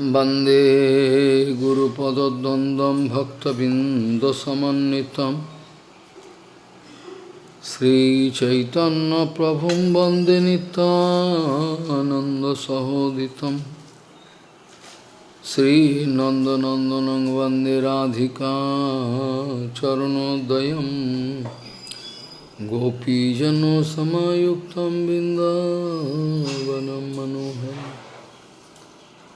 वन्दे गुरुपदद्वन्द्वं भक्तबिन्दसमन्वितं श्रीचैतन्यप्रभुं वन्दे नितानन्दसहोदितं श्रीनन्दनन्दनं वन्दे राधिका चरणोदयं गोपीजनसमायुक्तं बिन्दावनं मनोहरम्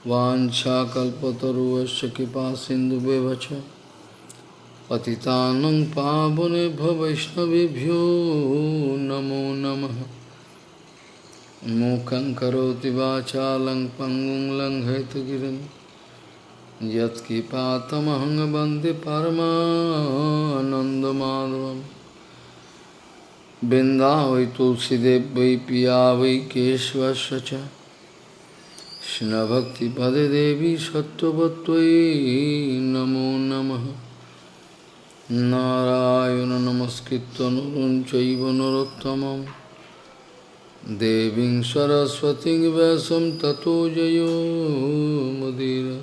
वाञ्छाकल्पतरुवश्च कृपा सिन्धुव्यवच पतितानं पावनेभ्य वैष्णवेभ्यो नमो नमः। मूकं करोति वाचालं पङ्गुं लङ्घयतगिरिं। यत्किपातमहं वंदे परमानन्दमाधवं वृन्दावै तुलसीदेव वै पिया वै কৃষ্ণভক্তিপদে দেবী সত্যবত্তয়ী নমো নম। নারায়ণ নমস্কৃত নরুন চৈব নরোত্তম দেবী সরস্বতী ব্যাসম ততো জয় মুদির।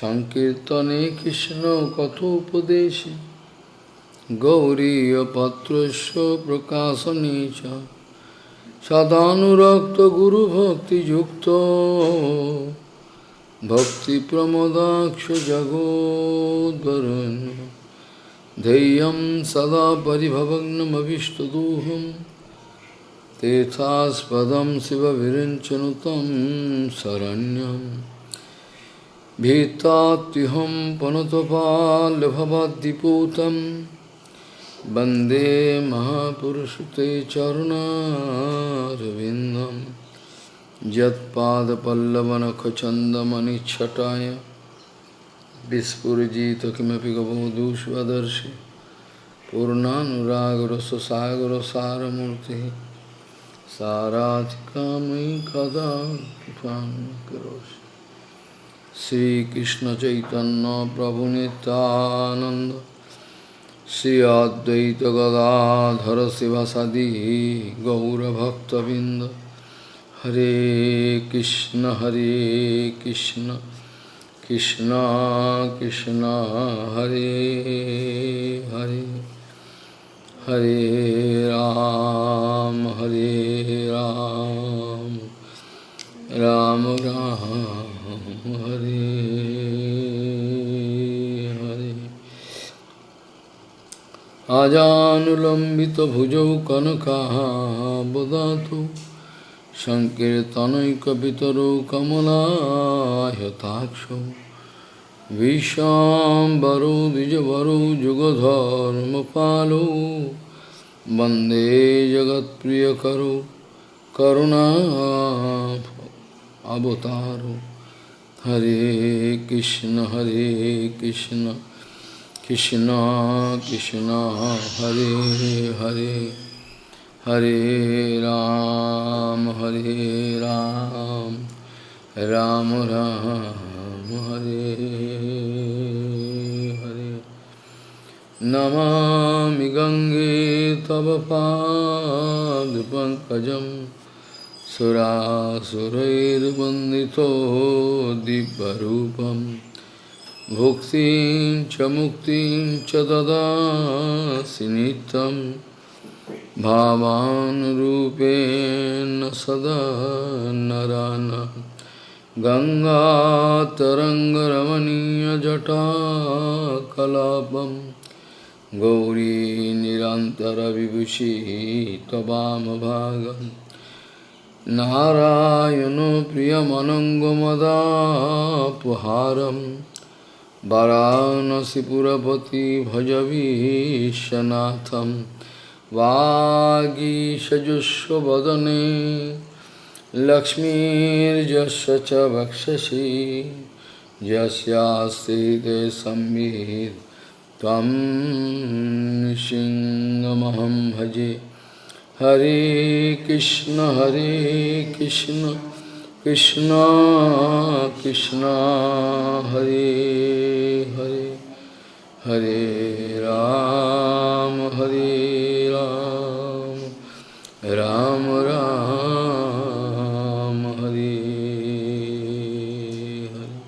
সংকীর্তনে কৃষ্ণ কথোপদেশে। গৌরীপত্র প্রকাশনে চ সদানুরক্ত গুরু ভক্তি যুক্ত ভক্তি প্রমোদাক্ষ জগোদ্বরণ ধেয়ম সদা পরিভবগ্নমীষ্টদোহম তেথাস্পদম শিব বিরঞ্চনুতম শরণ্যম ভীতাহম পনতপাল ভবদ্দিপূতম वंदे महापुरुषते चरुणारविन्दं। यत्पादपल्लवनखचन्दमनिच्छटाय विस्फुरिजित किमपि गबोधूष्वदर्शि पूर्णानुरागरससागरसारमूर्तिः साराधिकामयि कदा कृपां करोषि श्रीकृष्णचैतन्यप्रभुनितानन्द श्री अद्वैत गदाधर शिवासादि गौरभक्तबिंद हरे कृष्ण हरे कृष्ण कृष्ण कृष्ण, हरे हरे। हरे राम हरे राम राम राम, हरे। आजानुलम्बितभुजौ कनकाबदातु सङ्कीर्तनैकपितरौ कमलायताक्षौ। विशाम्बरौ, द्विजवरौ, जुगधर्मपालौ। वंदे जगत्प्रियकरौ करुणा अवतारौ। हरे कृष्ण हरे Krishna. Krishna Krishna Hare Hare Hare Ram Hare Ram Ram Ram Hare Hare Namami Gange Tava Pad Pankajam Surasurair Bandito Dibbarupam भुक्तिं च मुक्तिं च ददासि नित्यं भावानुरूपेण सदा नरान। गङ्गातरङ्गरमणीयजटा कलापं गौरी निरन्तरविभूषि भाग नारायणो प्रियमनङ्गमदापहारम् वाराणसीपुरपति भजवीशनाथं वागीषजुष्वदने लक्ष्मीर्जस्य च वक्षसि। यस्यास्ते संवित् त्वं सिंहमहं भजे। हरे कृष्ण हरे Krishna. Krishna Krishna Hare Hare Hare Ram Hare Ram Ram Ram Hare Hare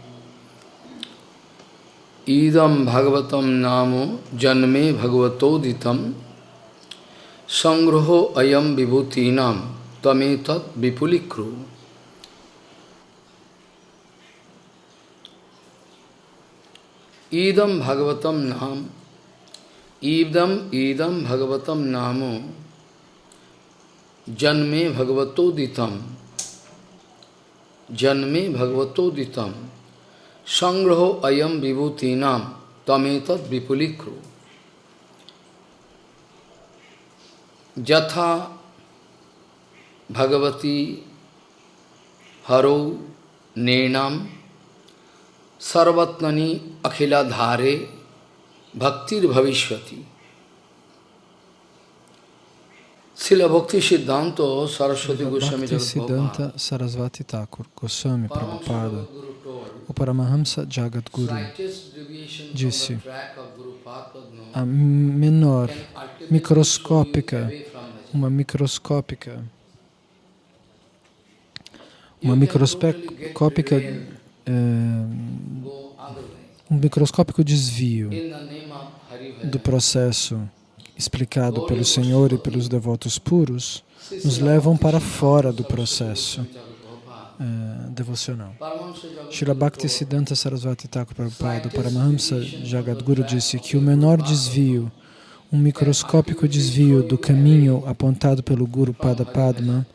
idam bhagavatam namo janme bhagavatoditam sangraho ayam vibhutinam tametat vipulikru. ईदम भगवतम नाम। ईदम ईदम भगवतम नामो। जन्मे भगवतोदितम जन्मे भगवतोदितम संग्रहो अयम विभूतीनाम तमेत विपुलीक्रु जथा भगवती, हरो नेणाम Sarvatnani Akhila Dhare Bhaktir Bhavishwati Sila Bhakti Siddhanta Saraswati Goswami Siddhanta Sarasvati Thakur Goswami Prabhupada o Paramahamsa Jagadguru disse a menor microscópica uma microscópica uma microscópica um microscópico desvio do processo explicado pelo Senhor e pelos devotos puros nos levam para fora do processo uh, devocional. Srila Bhakti Siddhanta Sarasvati Thakur Prabhupada, Paramahamsa Jagadguru, disse que o menor desvio, um microscópico desvio do caminho apontado pelo Guru Pada Padma,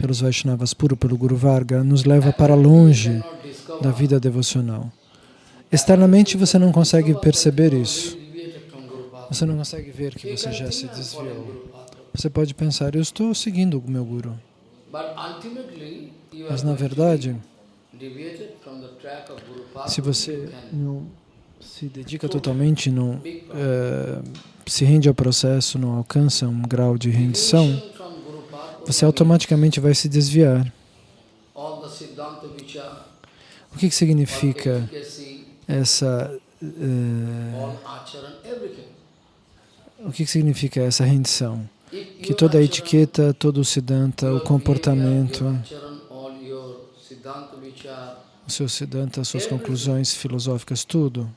pelos Vaishnavas puro, pelo Guru Varga, nos leva para longe da vida devocional. Externamente você não consegue perceber isso. Você não consegue ver que você já se desviou. Você pode pensar, eu estou seguindo o meu Guru. Mas na verdade, se você não se dedica totalmente, não é, se rende ao processo, não alcança um grau de rendição, você automaticamente vai se desviar. O que, que significa essa uh, o que, que significa essa rendição? Que toda a etiqueta, todo o siddhanta, o comportamento, o seu siddhanta, suas conclusões filosóficas, tudo,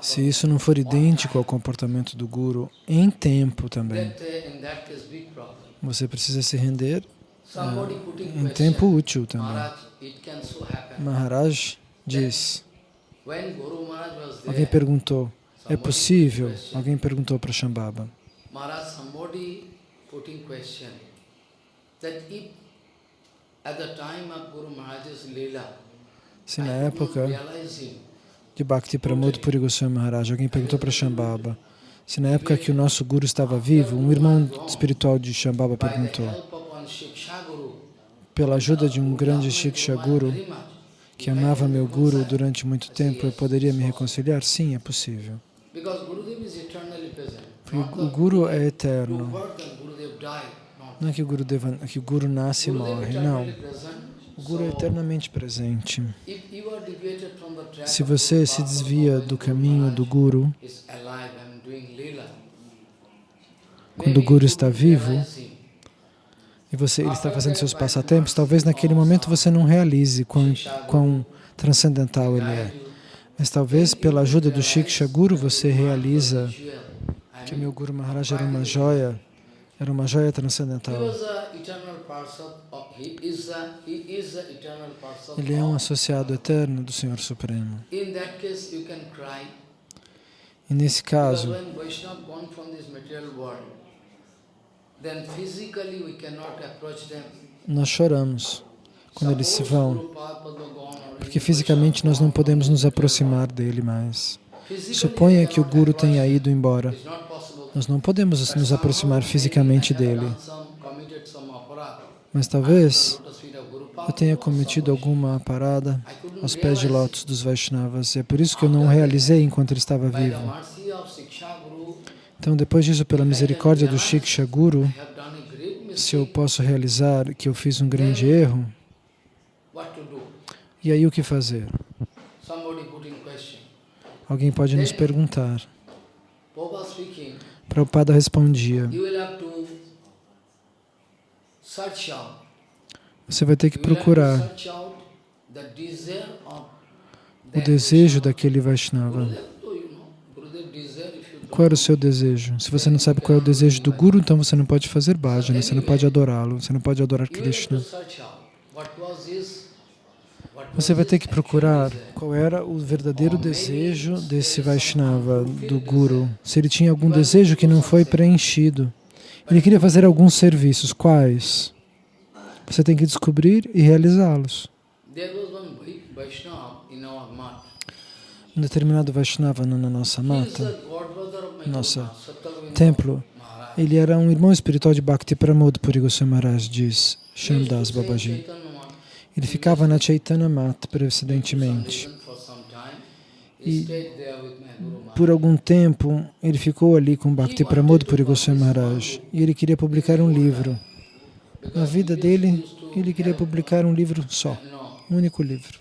se isso não for idêntico ao comportamento do Guru em tempo também, você precisa se render uh, em tempo útil também. Maharaj diz, alguém perguntou, é possível? Alguém perguntou para Shambhava. Maharaj, somebody putting question that if at the time of Guru Maharaj's Leela, se na época de Bhakti Pramod Puri Goswami Maharaj, alguém perguntou para Shambhava, se na época que o nosso Guru estava vivo, um irmão espiritual de Shambhava perguntou, pela ajuda de um grande Shiksha Guru, que amava meu Guru durante muito tempo, eu poderia me reconciliar? Sim, é possível. Porque o Guru é eterno. Não é que o Guru, deva, que o Guru nasce e morre, não. O Guru é eternamente presente. Se você se desvia do caminho do Guru, quando o Guru está vivo, e você, ele está fazendo seus passatempos, talvez naquele momento você não realize quão, quão transcendental ele é. Mas talvez pela ajuda do Shiksha Guru você realiza que meu Guru Maharaj era uma joia, era uma joia transcendental. Ele é um associado eterno do Senhor Supremo. E nesse caso, nós choramos quando eles se vão, porque fisicamente nós não podemos nos aproximar dele mais. Suponha que o Guru tenha ido embora. Nós não podemos nos aproximar fisicamente dele. Mas talvez eu tenha cometido alguma parada aos pés de lótus dos Vaishnavas. É por isso que eu não realizei enquanto ele estava vivo. Então, depois disso, pela misericórdia do Shiksha Guru, se eu posso realizar que eu fiz um grande erro, e aí o que fazer? Alguém pode nos perguntar. Prabhupada respondia, você vai ter que procurar o desejo daquele Vaishnava. Qual era o seu desejo? Se você não sabe qual é o desejo do Guru, então você não pode fazer bhajana, você não pode adorá-lo, você não pode adorar Krishna. Você vai ter que procurar qual era o verdadeiro desejo desse Vaishnava, do Guru. Se ele tinha algum desejo que não foi preenchido. Ele queria fazer alguns serviços. Quais? Você tem que descobrir e realizá-los. Um determinado Vaishnava na nossa mata, nosso templo, ele era um irmão espiritual de Bhakti Pramod Puri Maharaj, diz Shamdas Babaji. Ele ficava na Chaitanya Mat precedentemente. E por algum tempo ele ficou ali com Bhakti Pramod Puri Goswami Maharaj e ele queria publicar um livro. Na vida dele, ele queria publicar um livro só, um único livro.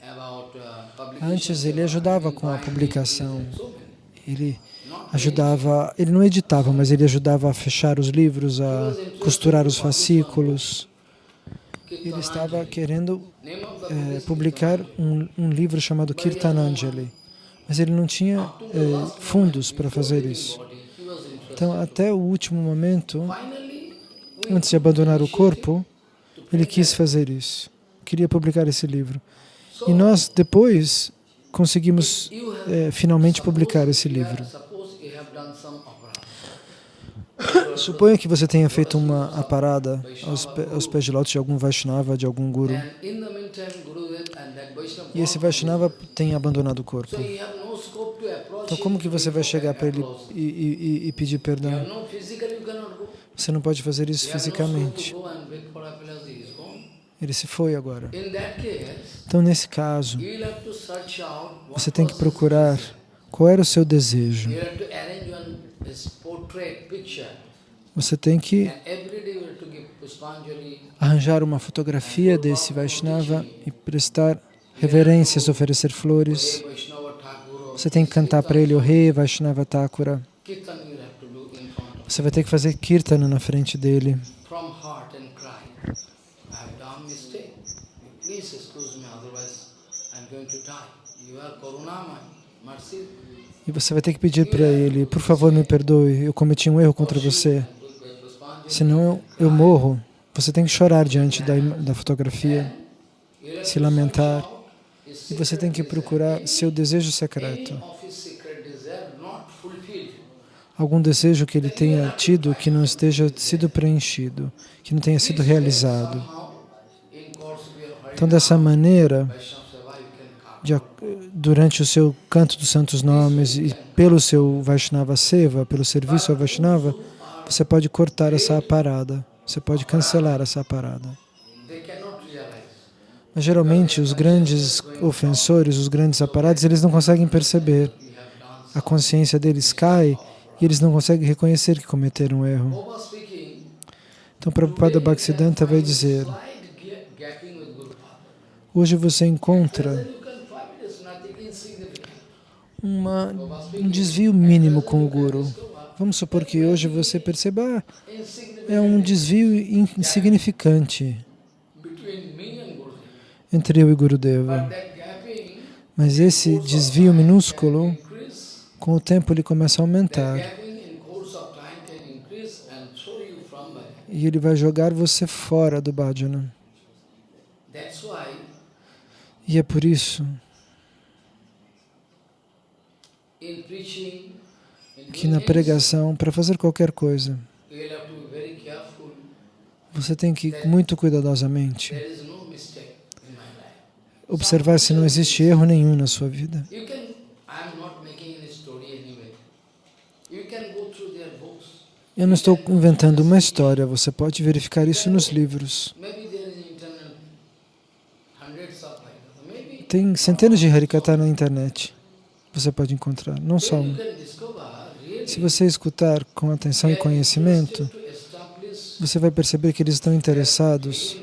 Antes ele ajudava com a publicação, ele ajudava, ele não editava, mas ele ajudava a fechar os livros, a costurar os fascículos. Ele estava querendo é, publicar um, um, livro chamado Kirtananjali, mas ele não tinha é, fundos para fazer isso. Então, até o último momento, antes de abandonar o corpo, ele quis fazer isso, queria publicar esse livro. E nós, depois, conseguimos é, finalmente publicar esse livro. Suponha que você tenha feito uma parada aos, aos pés de lótus de algum Vaishnava, de algum Guru. E esse Vaishnava tem abandonado o corpo. Então como que você vai chegar para ele e, e, e pedir perdão? Você não pode fazer isso fisicamente. Ele se foi agora. Então, nesse caso, você tem que procurar qual era o seu desejo. Você tem que arranjar uma fotografia desse Vaishnava e prestar reverências, oferecer flores. Você tem que cantar para ele o rei Vaishnava Thakura. Você vai ter que fazer kirtana na frente dele. E você vai ter que pedir para ele, por favor, me perdoe, eu cometi um erro contra você. Senão eu, morro. Você tem que chorar diante da, da fotografia, se lamentar. E você tem que procurar seu desejo secreto. Algum desejo que ele tenha tido que não esteja sido preenchido, que não tenha sido realizado. Então, dessa maneira, durante o seu canto dos santos nomes e pelo seu Vaishnava Seva, pelo serviço ao Vaishnava, você pode cortar essa parada, você pode cancelar essa parada. Mas geralmente os grandes ofensores, os grandes aparados, eles não conseguem perceber. A consciência deles cai e eles não conseguem reconhecer que cometeram um erro. Então Prabhupada Bhaktisiddhanta vai dizer, hoje você encontra uma, um desvio mínimo com o Guru. Vamos supor que hoje você perceba, ah, é um desvio insignificante entre eu e Gurudeva. Mas esse desvio minúsculo, com o tempo ele começa a aumentar. E ele vai jogar você fora do bhajana. E é por isso que na pregação, para fazer qualquer coisa, você tem que muito cuidadosamente observar se não existe erro nenhum na sua vida. Eu não estou inventando uma história, você pode verificar isso nos livros. Tem centenas de Harikata na internet você pode encontrar, não só um. Se você escutar com atenção e conhecimento, você vai perceber que eles estão interessados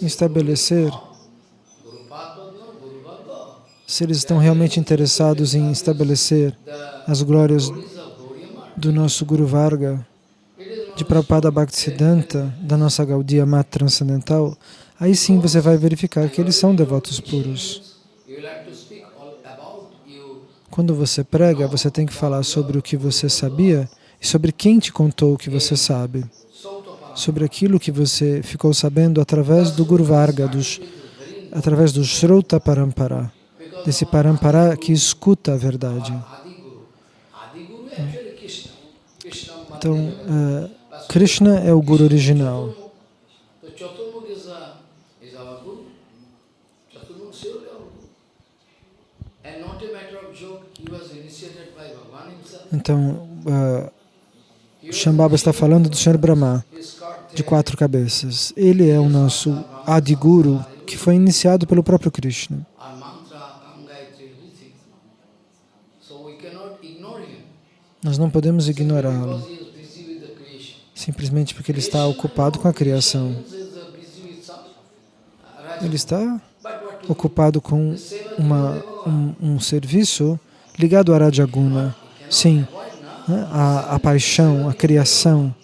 em estabelecer, se eles estão realmente interessados em estabelecer as glórias do nosso Guru Varga, de Prabhupada Bhaktisiddhanta, da nossa Gaudiya Mata Transcendental, aí sim você vai verificar que eles são devotos puros. Quando você prega, você tem que falar sobre o que você sabia e sobre quem te contou o que você sabe. Sobre aquilo que você ficou sabendo através do Guru Varga, dos, através do Shrota Parampara, desse Parampara que escuta a verdade. Então, uh, Krishna é o Guru original. Então, uh, Shambhava está falando do Senhor Brahma, de quatro cabeças. Ele é o nosso Adiguru, que foi iniciado pelo próprio Krishna. Nós não podemos ignorá-lo, simplesmente porque ele está ocupado com a criação. Ele está ocupado com uma, um, um serviço ligado a Rajaguna, sim, né? a, a paixão, a criação.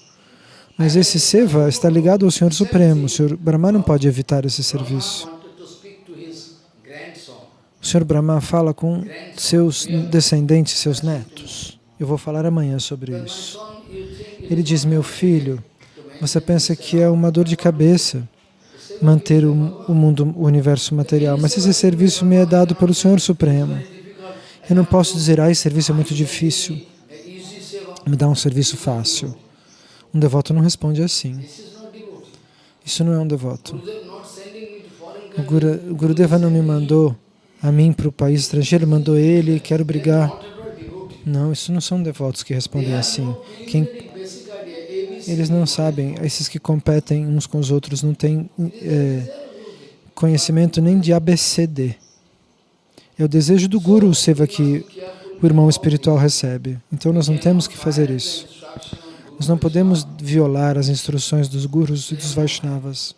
Mas esse seva está ligado ao Senhor Supremo. O Senhor Brahma não pode evitar esse serviço. O Senhor Brahma fala com seus descendentes, seus netos. Eu vou falar amanhã sobre isso. Ele diz, meu filho, você pensa que é uma dor de cabeça manter o, o mundo, o universo material, mas esse serviço me é dado pelo Senhor Supremo. Eu não posso dizer, ah, esse serviço é muito difícil, me dá um serviço fácil. Um devoto não responde assim. Isso não é um devoto. O, Guru, o Gurudeva não me mandou a mim para o país estrangeiro, mandou ele, quero brigar. Não, isso não são devotos que respondem assim. Quem, eles não sabem, esses que competem uns com os outros não têm é, conhecimento nem de ABCD. É o desejo do Guru, o Seva, que o irmão espiritual recebe. Então nós não temos que fazer isso. Nós não podemos violar as instruções dos Gurus e dos Vaishnavas.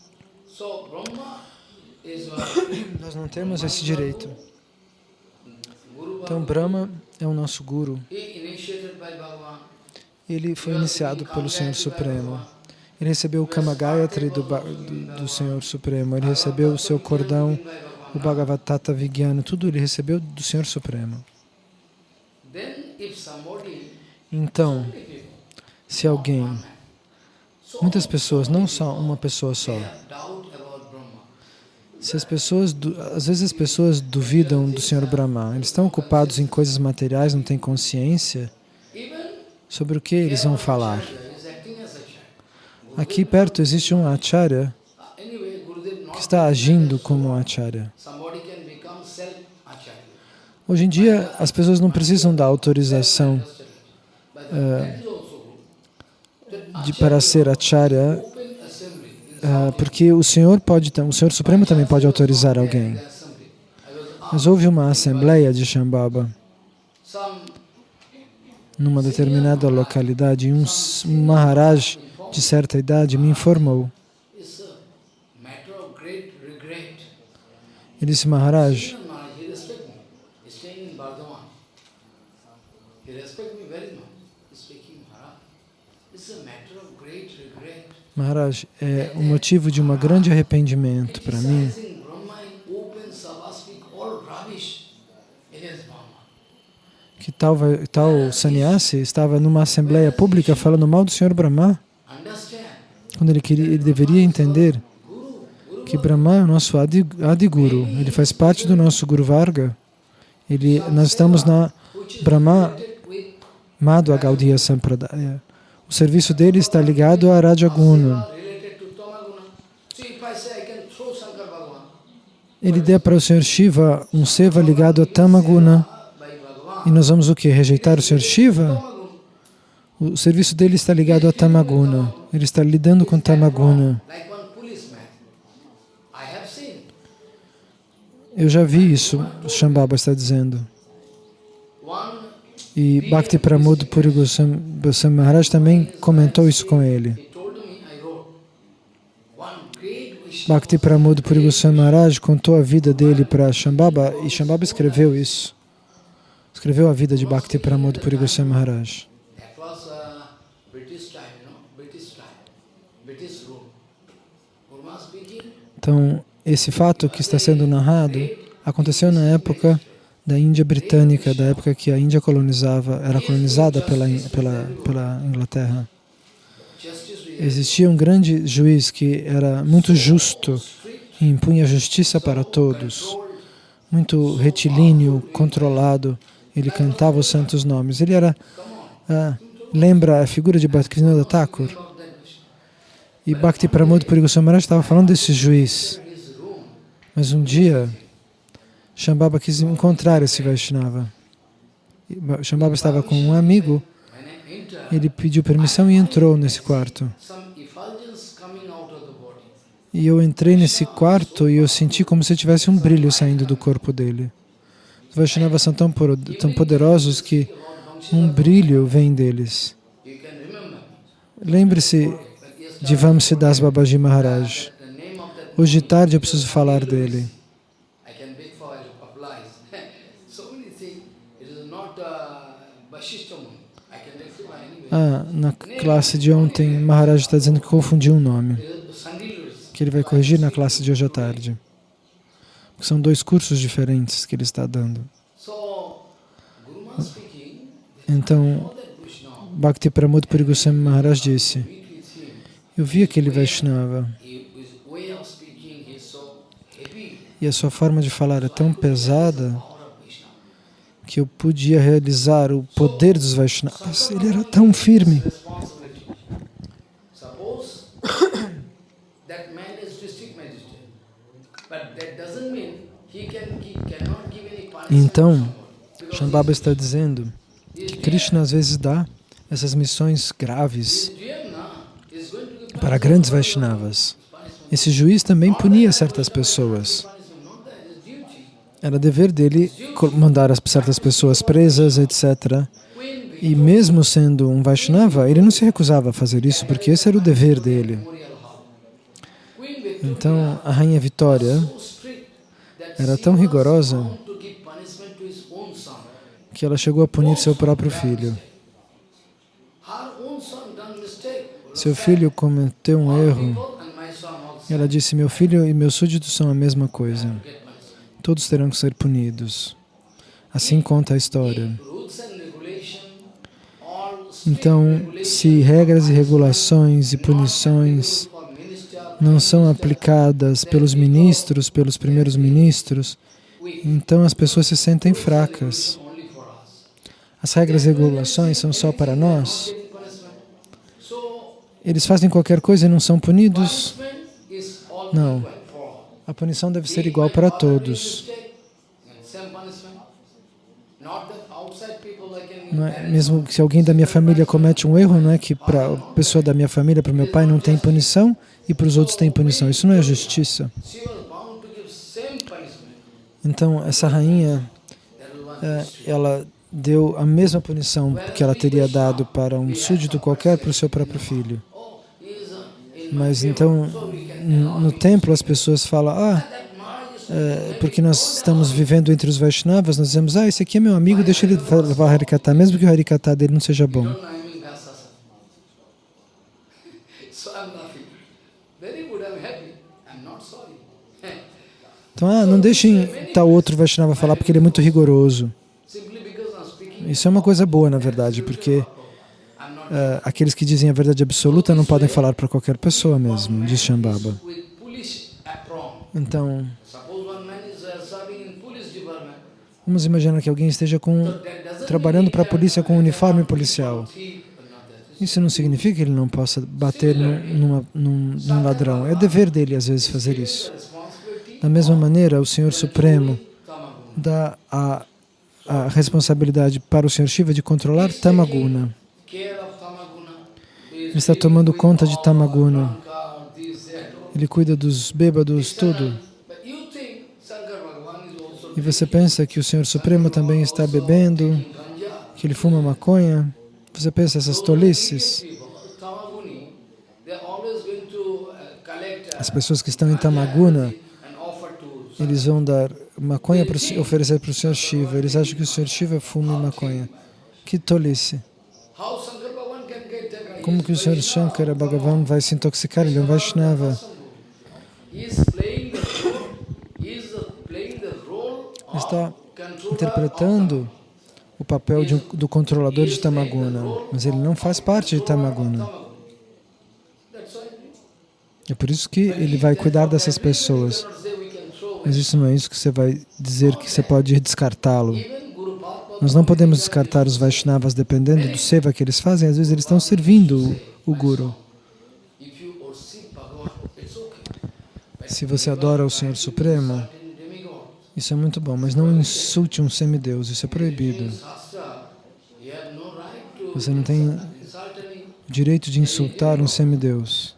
Nós não temos esse direito. Então Brahma é o nosso Guru. Ele foi iniciado pelo Senhor Supremo. Ele recebeu o Kama Gayatri do, do, Senhor Supremo. Ele recebeu o seu cordão, o Bhagavatata Vigyana, tudo ele recebeu do Senhor Supremo. Então, se alguém, muitas pessoas, não só uma pessoa só, se as pessoas, às vezes as pessoas duvidam do Senhor Brahma, eles estão ocupados em coisas materiais, não têm consciência sobre o que eles vão falar. Aqui perto existe um acharya que está agindo como um acharya. Hoje em dia, as pessoas não precisam da autorização uh, de, para ser acharya uh, porque o Senhor pode, o Senhor Supremo também pode autorizar alguém. Mas houve uma assembleia de Shambhava numa determinada localidade um Maharaj de certa idade me informou. Ele disse, Maharaj, Maharaj, é um motivo de um grande arrependimento para mim que tal, tal sannyasi estava numa assembleia pública falando mal do Senhor Brahma, quando ele, queria, ele deveria entender que Brahma é o nosso Adi, Adiguru, ele faz parte do nosso Guru Varga, ele, nós estamos na Brahma Madhva Gaudiya Sampradaya. O serviço dele está ligado a Rajaguna. Ele deu para o Senhor Shiva um seva ligado a Tamaguna. E nós vamos o que? Rejeitar o Senhor Shiva? O serviço dele está ligado a Tamaguna. Ele está lidando com Tamaguna. Eu já vi isso, Shambhava está dizendo. E Bhakti Pramod Puri Goswami Maharaj também comentou isso com ele. Bhakti Pramod Puri Goswami Maharaj contou a vida dele para Shambhava e Shambhava escreveu isso escreveu a vida de Bhakti Pramod Puri Goswami Maharaj. Então, esse fato que está sendo narrado aconteceu na época da Índia britânica, da época que a Índia colonizava, era colonizada pela, pela, pela Inglaterra. Existia um grande juiz que era muito justo e impunha justiça para todos, muito retilíneo, controlado, ele cantava os santos nomes. Ele era, ah, lembra a figura de Bhaktivinoda Thakur? E Bhakti Pramod Puri Goswami estava falando desse juiz. Mas um dia, Shambhava quis encontrar esse Vaishnava. Shambhava estava com um amigo, ele pediu permissão e entrou nesse quarto. E eu entrei nesse quarto e eu senti como se tivesse um brilho saindo do corpo dele. Vaishnavas são tão, tão poderosos que um brilho vem deles. Lembre-se de Vamsidas Babaji Maharaj. Hoje de tarde eu preciso falar dele. Ah, na classe de ontem, Maharaj está dizendo que confundiu um nome, que ele vai corrigir na classe de hoje à tarde. São dois cursos diferentes que ele está dando. Então, Bhakti Pramod Puri Goswami Maharaj disse, eu vi aquele Vaishnava e a sua forma de falar é tão pesada que eu podia realizar o poder dos Vaishnavas. Ele era tão firme. Então, Shambhava está dizendo que Krishna às vezes dá essas missões graves para grandes Vaishnavas. Esse juiz também punia certas pessoas. Era dever dele mandar as certas pessoas presas, etc. E mesmo sendo um Vaishnava, ele não se recusava a fazer isso, porque esse era o dever dele. Então, a Rainha Vitória era tão rigorosa que ela chegou a punir seu próprio filho. Seu filho cometeu um erro. Ela disse, meu filho e meus súditos são a mesma coisa. Todos terão que ser punidos. Assim conta a história. Então, se regras e regulações e punições não são aplicadas pelos ministros, pelos primeiros ministros, então as pessoas se sentem fracas. As regras e regulações são só para nós. Eles fazem qualquer coisa e não são punidos? Não. A punição deve ser igual para todos. É, mesmo se alguém da minha família comete um erro, não é que para a pessoa da minha família, para o meu pai, não tem punição e para os outros tem punição. Isso não é justiça. Então, essa rainha, é, ela deu a mesma punição que ela teria dado para um súdito qualquer para o seu próprio filho. Mas então, no templo as pessoas falam, ah, é, porque nós estamos vivendo entre os Vaishnavas, nós dizemos, ah, esse aqui é meu amigo, deixa ele levar Harikata, mesmo que o Harikata dele não seja bom. Então, ah, não deixem tal outro Vaishnava falar porque ele é muito rigoroso. Isso é uma coisa boa, na verdade, porque uh, aqueles que dizem a verdade absoluta não podem falar para qualquer pessoa mesmo, diz Shambhava. Então, vamos imaginar que alguém esteja com, trabalhando para a polícia com um uniforme policial. Isso não significa que ele não possa bater numa, num, num ladrão. É dever dele, às vezes, fazer isso. Da mesma maneira, o Senhor Supremo dá a a responsabilidade para o Senhor Shiva de controlar Tamaguna. Ele está tomando conta de Tamaguna. Ele cuida dos bêbados, tudo. E você pensa que o Senhor Supremo também está bebendo, que ele fuma maconha? Você pensa essas tolices? As pessoas que estão em Tamaguna, eles vão dar maconha para oferecer para o Senhor Shiva. Eles acham que o Senhor Shiva fuma maconha. Que tolice! Como que o Senhor Shankara Bhagavan vai se intoxicar? Ele é um Vaishnava. Está interpretando o papel um, do controlador de Tamaguna, mas ele não faz parte de Tamaguna. É por isso que ele vai cuidar dessas pessoas. Mas isso não é isso que você vai dizer que você pode descartá-lo. Nós não podemos descartar os Vaishnavas dependendo do seva que eles fazem. Às vezes eles estão servindo o, Guru. Se você adora o Senhor Supremo, isso é muito bom, mas não insulte um semideus, isso é proibido. Você não tem direito de insultar um semideus.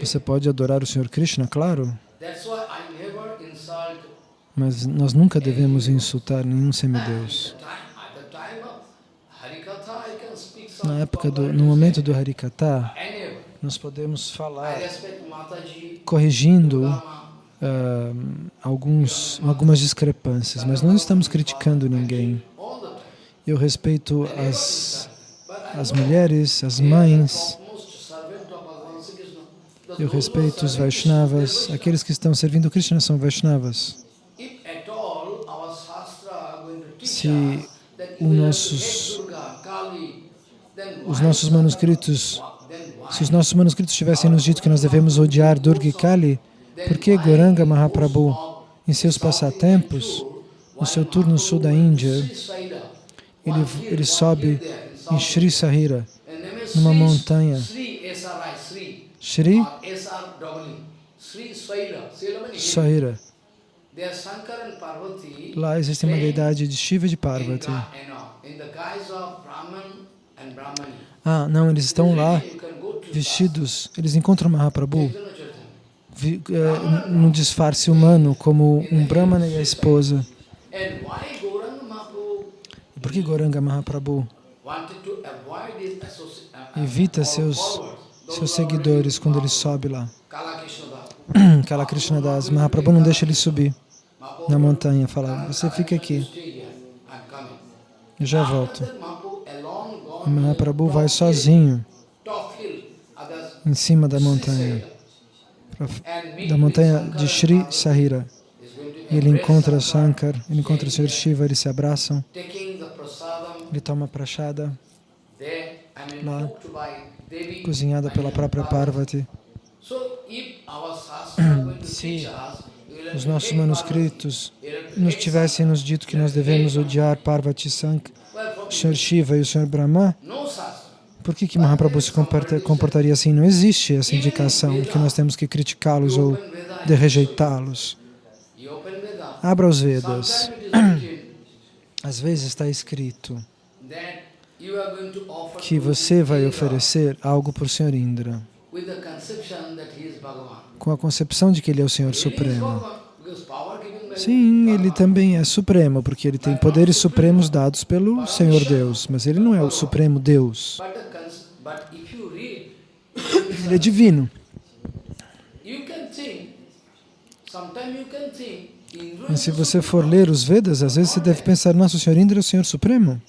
Você pode adorar o Senhor Krishna, claro, mas nós nunca devemos insultar nenhum semideus. Na época do, no momento do Harikata, nós podemos falar corrigindo uh, alguns, algumas discrepâncias, mas não estamos criticando ninguém. Eu respeito as, as mulheres, as mães, eu respeito os Vaishnavas, aqueles que estão servindo Krishna são Vaishnavas. Se os nossos, os nossos manuscritos, se os nossos manuscritos tivessem nos dito que nós devemos odiar Durga e Kali, por que Goranga Mahaprabhu, em seus passatempos, no seu turno sul da Índia, ele, ele sobe em Sri Sahira, numa montanha. Shri? Sahira. Lá existe uma deidade de Shiva e de Parvati. Ah, não, eles estão lá vestidos, eles encontram Mahaprabhu. É, num disfarce humano, como um Brahmana e a esposa. E por que Goranga Mahaprabhu? Evita seus, seus seguidores quando ele sobe lá? Kala Krishna Das, Mahaprabhu não deixa ele subir na montanha, fala, você fica aqui, eu já volto. Mahaprabhu vai sozinho em cima da montanha, da montanha de Sri Sahira. Ele encontra Shankar, ele encontra o Sr. Shiva, eles se abraçam, ele toma prachada lá, cozinhada pela própria Parvati. Se os nossos manuscritos nos tivessem nos dito que nós devemos odiar Parvati Sank, Sr. Shiva e o Sr. Brahma, por que, que Mahaprabhu se comportaria assim? Não existe essa indicação que nós temos que criticá-los ou de rejeitá-los. Abra os Vedas. Às vezes está escrito que você vai oferecer algo para o Senhor Indra. com a concepção de que ele é o Senhor Supremo. Sim, ele também é supremo, porque ele tem poderes supremos dados pelo Senhor Deus, mas ele não é o supremo Deus. Ele é divino. Mas se você for ler os Vedas, às vezes você deve pensar, nosso Senhor Indra é o Senhor Supremo,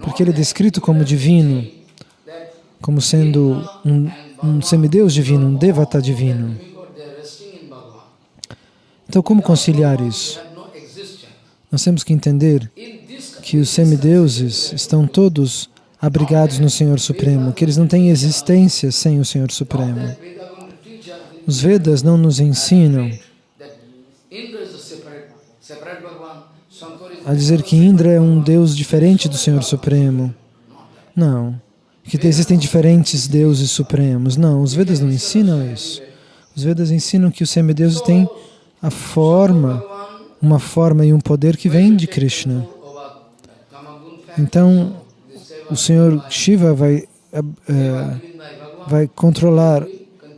porque ele é descrito como divino, como sendo um, um semideus divino, um devata divino. Então, como conciliar isso? Nós temos que entender que os semideuses estão todos abrigados no Senhor Supremo, que eles não têm existência sem o Senhor Supremo. Os Vedas não nos ensinam a dizer que Indra é um Deus diferente do Senhor Supremo. Não. Que existem diferentes deuses supremos. Não, os Vedas não ensinam isso. Os Vedas ensinam que os semideuses têm a forma, uma forma e um poder que vem de Krishna. Então, o Senhor Shiva vai, é, vai controlar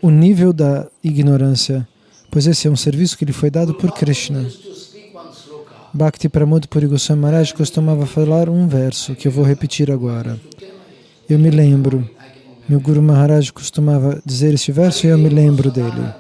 o nível da ignorância, pois esse é um serviço que lhe foi dado por Krishna. Bhakti Pramod Puri Goswami Maharaj costumava falar um verso, que eu vou repetir agora. Eu me lembro, meu Guru Maharaj costumava dizer este verso e eu me lembro dele.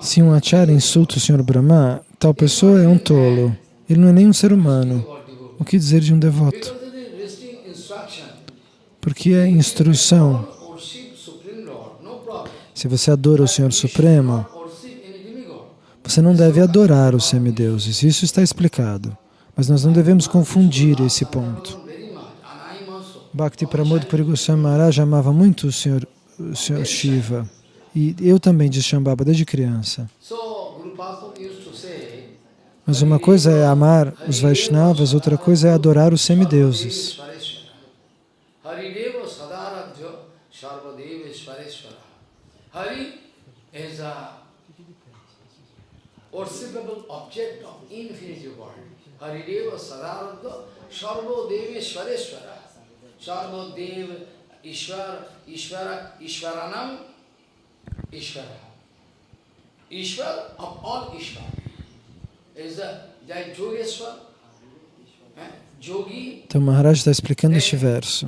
Se um acharya insulta o Senhor Brahma, tal pessoa é um tolo. Ele não é nem um ser humano. O que dizer de um devoto? Porque é instrução. Se você adora o Senhor Supremo, você não deve adorar os semideuses. Isso está explicado. Mas nós não devemos confundir esse ponto. Bhakti Pramod Puri Goswami Maharaj amava muito o Senhor, o Senhor Shiva. E eu também de Shambhava desde criança. Mas uma coisa é amar os Vaishnavas, outra coisa é adorar os semideuses. Worshipable object Ishwara Ishwaranam Ishwara. Ishwar of all Ishwar is a Jai Yogeshwar. Então Maharaj está explicando este verso.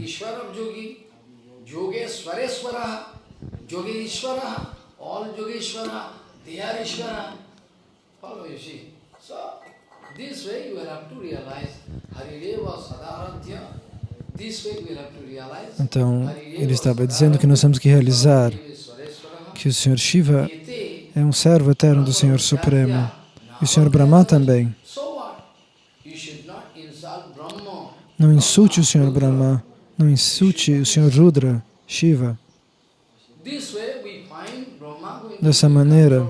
Então, ele estava dizendo que nós temos que realizar que o Senhor Shiva é um servo eterno do Senhor Supremo e o Senhor Brahma também. Não insulte o Senhor Brahma, não insulte o Senhor Rudra, Shiva. Dessa maneira,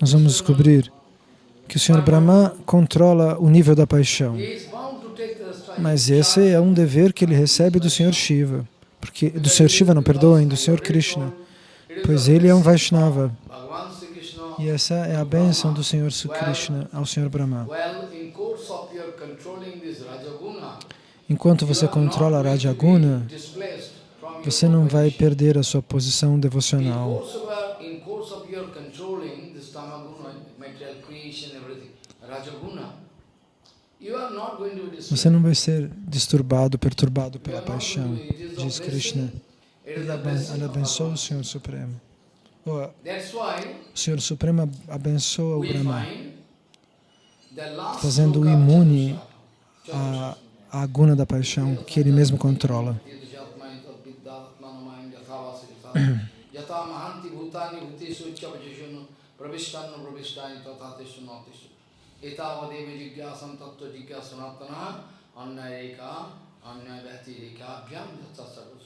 nós vamos descobrir que o Senhor Brahma controla o nível da paixão. Mas esse é um dever que ele recebe do Senhor Shiva. Porque, do Senhor Shiva, não perdoem, do Senhor Krishna. Pois ele é um Vaishnava. E essa é a bênção do Senhor Krishna ao Senhor Brahma. Enquanto você controla Rajaguna, você não vai perder a sua posição devocional. Você não vai ser disturbado, perturbado pela paixão, diz Krishna. Ele abençoa o Senhor Supremo. O Senhor Supremo abençoa o Brahma, fazendo-o imune à, à guna da paixão que ele mesmo controla. Jigyasanatana annayeka annayavati rekabhyam yatsasarus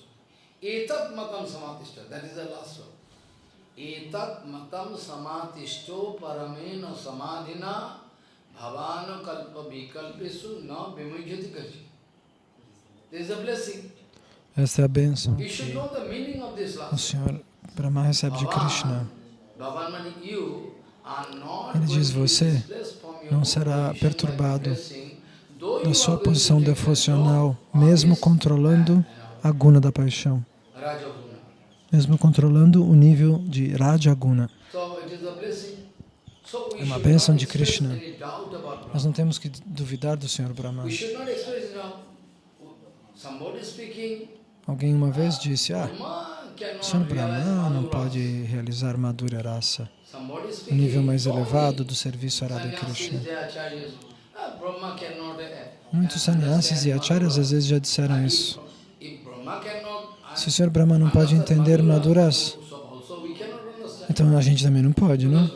etat matam samatishto paramena samadhina bhavana kalpa vikalpesu na vimujyati kaji. There is a blessing. Esta é a bênção que o Senhor Brahma recebe de Krishna. Ele diz, você não será perturbado da sua posição devocional, mesmo controlando a guna da paixão, mesmo controlando o nível de Rajaguna. É uma bênção de Krishna. Nós não temos que duvidar do Senhor Brahma. Alguém uma vez disse, ah, o Senhor Brahma não pode realizar Madhurya Rasa, o nível mais elevado do serviço a Radha Krishna. Muitos sannyasis e acharyas às vezes já disseram isso. Se o Senhor Brahma não pode entender Madhuras, então a gente também não pode, não?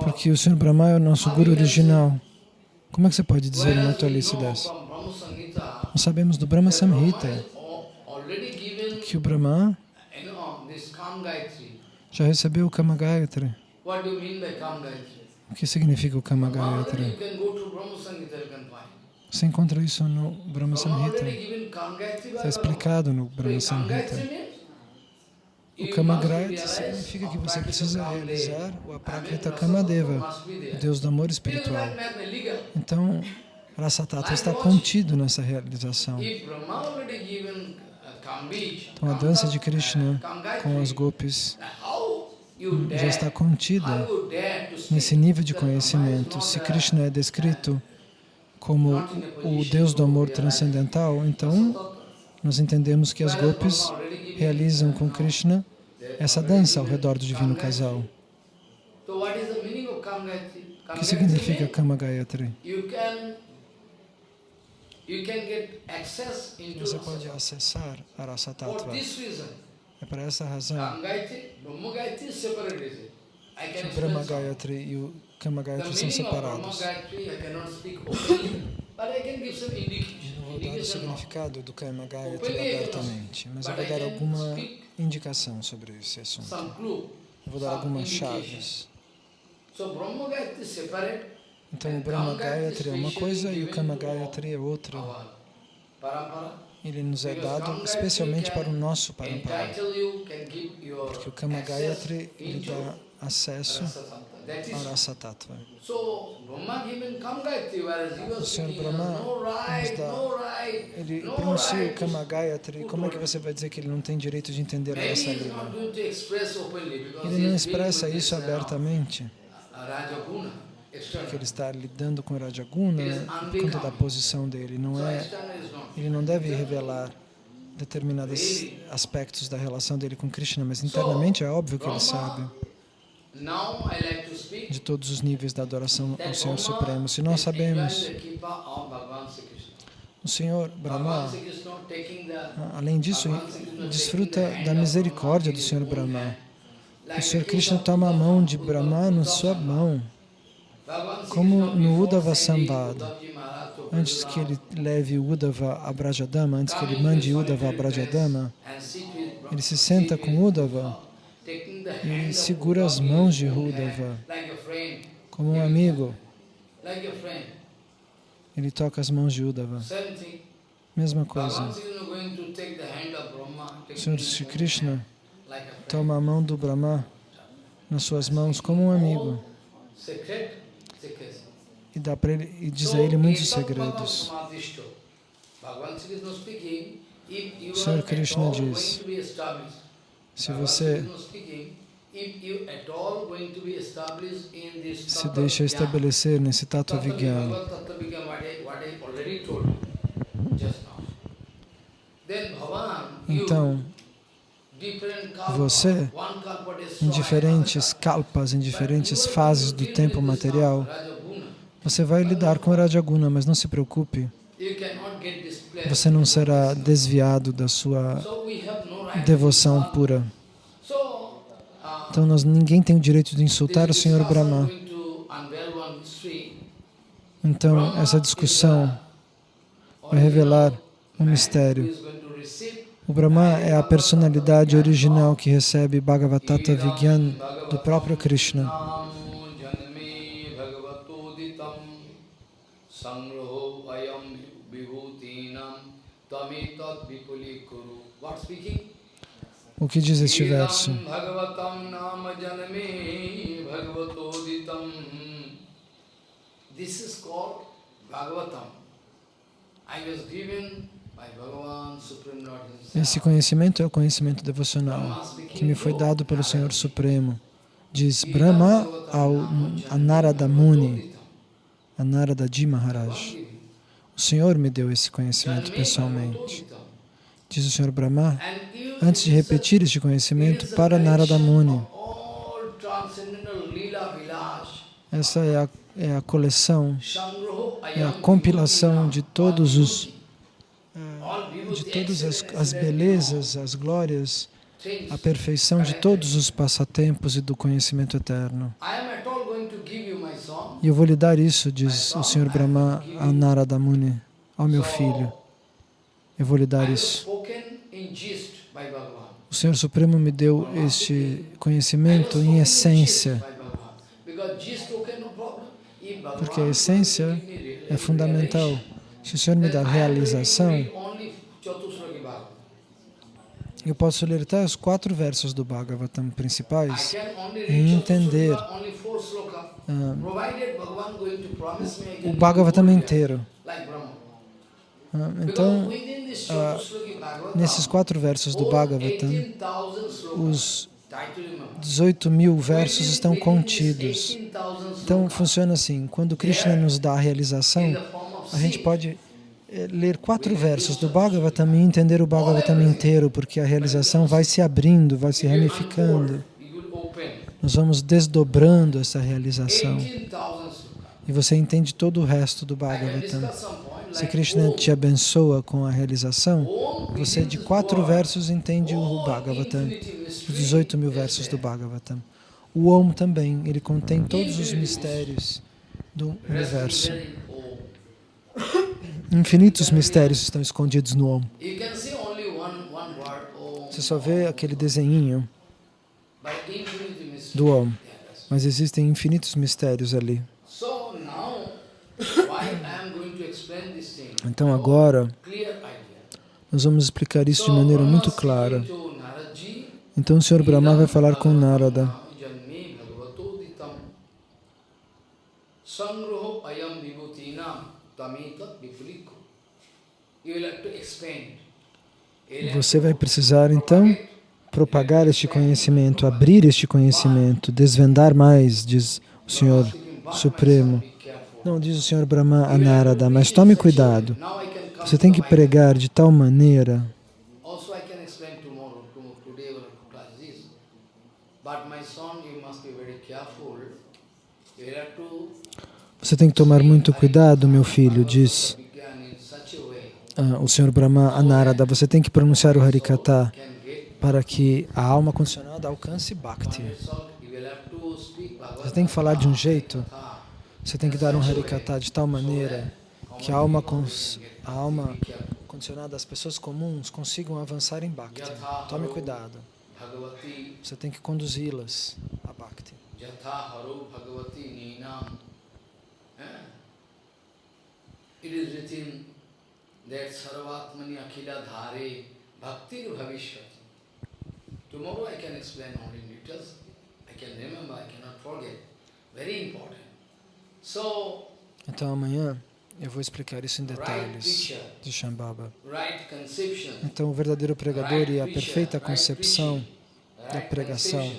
Porque o Senhor Brahma é o nosso Guru original. Como é que você pode dizer uma tolice dessa? Nós sabemos do Brahma Samhita que o Brahma já recebeu o Kama Gayatri. O que significa o Kama Gayatri? Você encontra isso no Brahma Samhita. Está explicado no Brahma Samhita. O Kama Gayatri significa que você precisa realizar o Aprakrita Kamadeva, o Deus do amor espiritual. Então, Rasa Tattva está contido nessa realização. Então a dança de Krishna com as gopis já está contida nesse nível de conhecimento. Se Krishna é descrito como o Deus do amor transcendental, então nós entendemos que as gopis realizam com Krishna essa dança ao redor do divino casal. O que significa Kama Gayatri? Você pode acessar a Rasa Tattva. É por essa razão que o Brahma Gayatri e o Kama Gayatri são separados. Eu não vou dar o significado do Kama Gayatri abertamente, mas eu vou dar alguma indicação sobre esse assunto. Eu vou dar algumas chaves. Então o Brahma Gayatri é uma coisa e o Kama Gayatri é outra. Ele nos é dado especialmente para o nosso parampara. Porque o Kama Gayatri lhe dá acesso Rasa Tattva. O Senhor Brahma ele pronuncia o Kama Gayatri, como é que você vai dizer que ele não tem direito de entender a essa língua? Ele não expressa isso abertamente, porque ele está lidando com Rajaguna por conta da posição dele, não é, ele não deve revelar determinados aspectos da relação dele com Krishna, mas internamente é óbvio que ele sabe de todos os níveis da adoração ao Senhor Supremo. Se nós sabemos, o Senhor Brahma, além disso, desfruta da misericórdia do Senhor Brahma. O Senhor Krishna toma a mão de Brahma na sua mão, como no Uddhava Sambhada. Antes que ele leve o Uddhava a Brajadama, antes que ele mande Uddhava a Brajadama, ele se senta com Uddhava e segura as mãos de Uddhava como um amigo. Ele toca as mãos de Uddhava. Mesma coisa. O Senhor Sri Krishna toma a mão do Brahma nas suas mãos como um amigo. E dá ele e diz a ele muitos segredos. O Senhor Krishna diz: se você se deixa estabelecer nesse Tattva Vigyan, então, você, em diferentes kalpas, em diferentes fases do tempo material, você vai lidar com Rajaguna, mas não se preocupe, você não será desviado da sua devoção pura. Então, nós, ninguém tem o direito de insultar o Senhor Brahma. Então, essa discussão vai revelar um mistério. O Brahma é a personalidade original que recebe Bhagavatata Vigyan do próprio Krishna. O que diz este verso? This is called Bhagavatam. I was given esse conhecimento é o conhecimento devocional que me foi dado pelo Senhor Supremo. Diz Brahma ao a Narada Muni, a Narada Ji Maharaj. O Senhor me deu esse conhecimento pessoalmente. Diz o Senhor Brahma, antes de repetir este conhecimento para Narada Muni. Essa é a, é a coleção, é a compilação de todos os de todas as, as belezas, as glórias, a perfeição de todos os passatempos e do conhecimento eterno. E eu vou lhe dar isso, diz o Senhor Brahma a Narada Muni, ao meu filho. Eu vou lhe dar isso. O Senhor Supremo me deu este conhecimento em essência, porque a essência é fundamental. Se o Senhor me dá realização, eu posso ler até os quatro versos do Bhagavatam principais e entender uh, o Bhagavatam inteiro. Uh, então, uh, nesses quatro versos do Bhagavatam, os 18 mil versos estão contidos. Então, funciona assim, quando Krishna nos dá a realização, a gente pode é, ler quatro versos do Bhagavatam e entender o Bhagavatam inteiro, porque a realização vai se abrindo, vai se ramificando. nós vamos desdobrando essa realização. 18,000 slokas. E você entende todo o resto do Bhagavatam. Se Krishna te abençoa com a realização, você de quatro versos entende o Bhagavatam, os mystery 18 mil versos do. Bhagavatam. O Om também, ele contém todos os mistérios do universo. Infinitos mistérios estão escondidos no Om. Você só vê aquele desenhinho do Om, mas existem infinitos mistérios ali. So now, why I am going to explain this thing? Então agora, nós vamos explicar isso de maneira muito clara. Então o Senhor Brahma vai falar com Narada. Janme bhagavatoditam sangroho ayam vibhutinam tamitat vipuliko. You will have to expand. You will have Você vai precisar então propagar este conhecimento, abrir este conhecimento, desvendar mais, diz o Senhor Supremo. Não, diz o Senhor Brahma a Narada, mas tome cuidado. Você tem que pregar de tal maneira. Você tem que tomar muito cuidado, meu filho, diz ah, o Senhor Brahma a Narada. Você tem que pronunciar o Harikata para que a alma condicionada alcance Bhakti. Você tem que falar de um jeito. Você tem que dar um Harikata de tal maneira que a alma, a alma condicionada, as pessoas comuns consigam avançar em Bhakti. Tome cuidado. Você tem que conduzi-las a Bhakti. It is written that Sarvatmani Akhila Dhare Bhakti Bhavishwati. Tomorrow I can explain all in details. I can remember, I cannot forget. Very important. Então amanhã eu vou explicar isso em detalhes de Shambhava. Então o verdadeiro pregador e a perfeita concepção da pregação.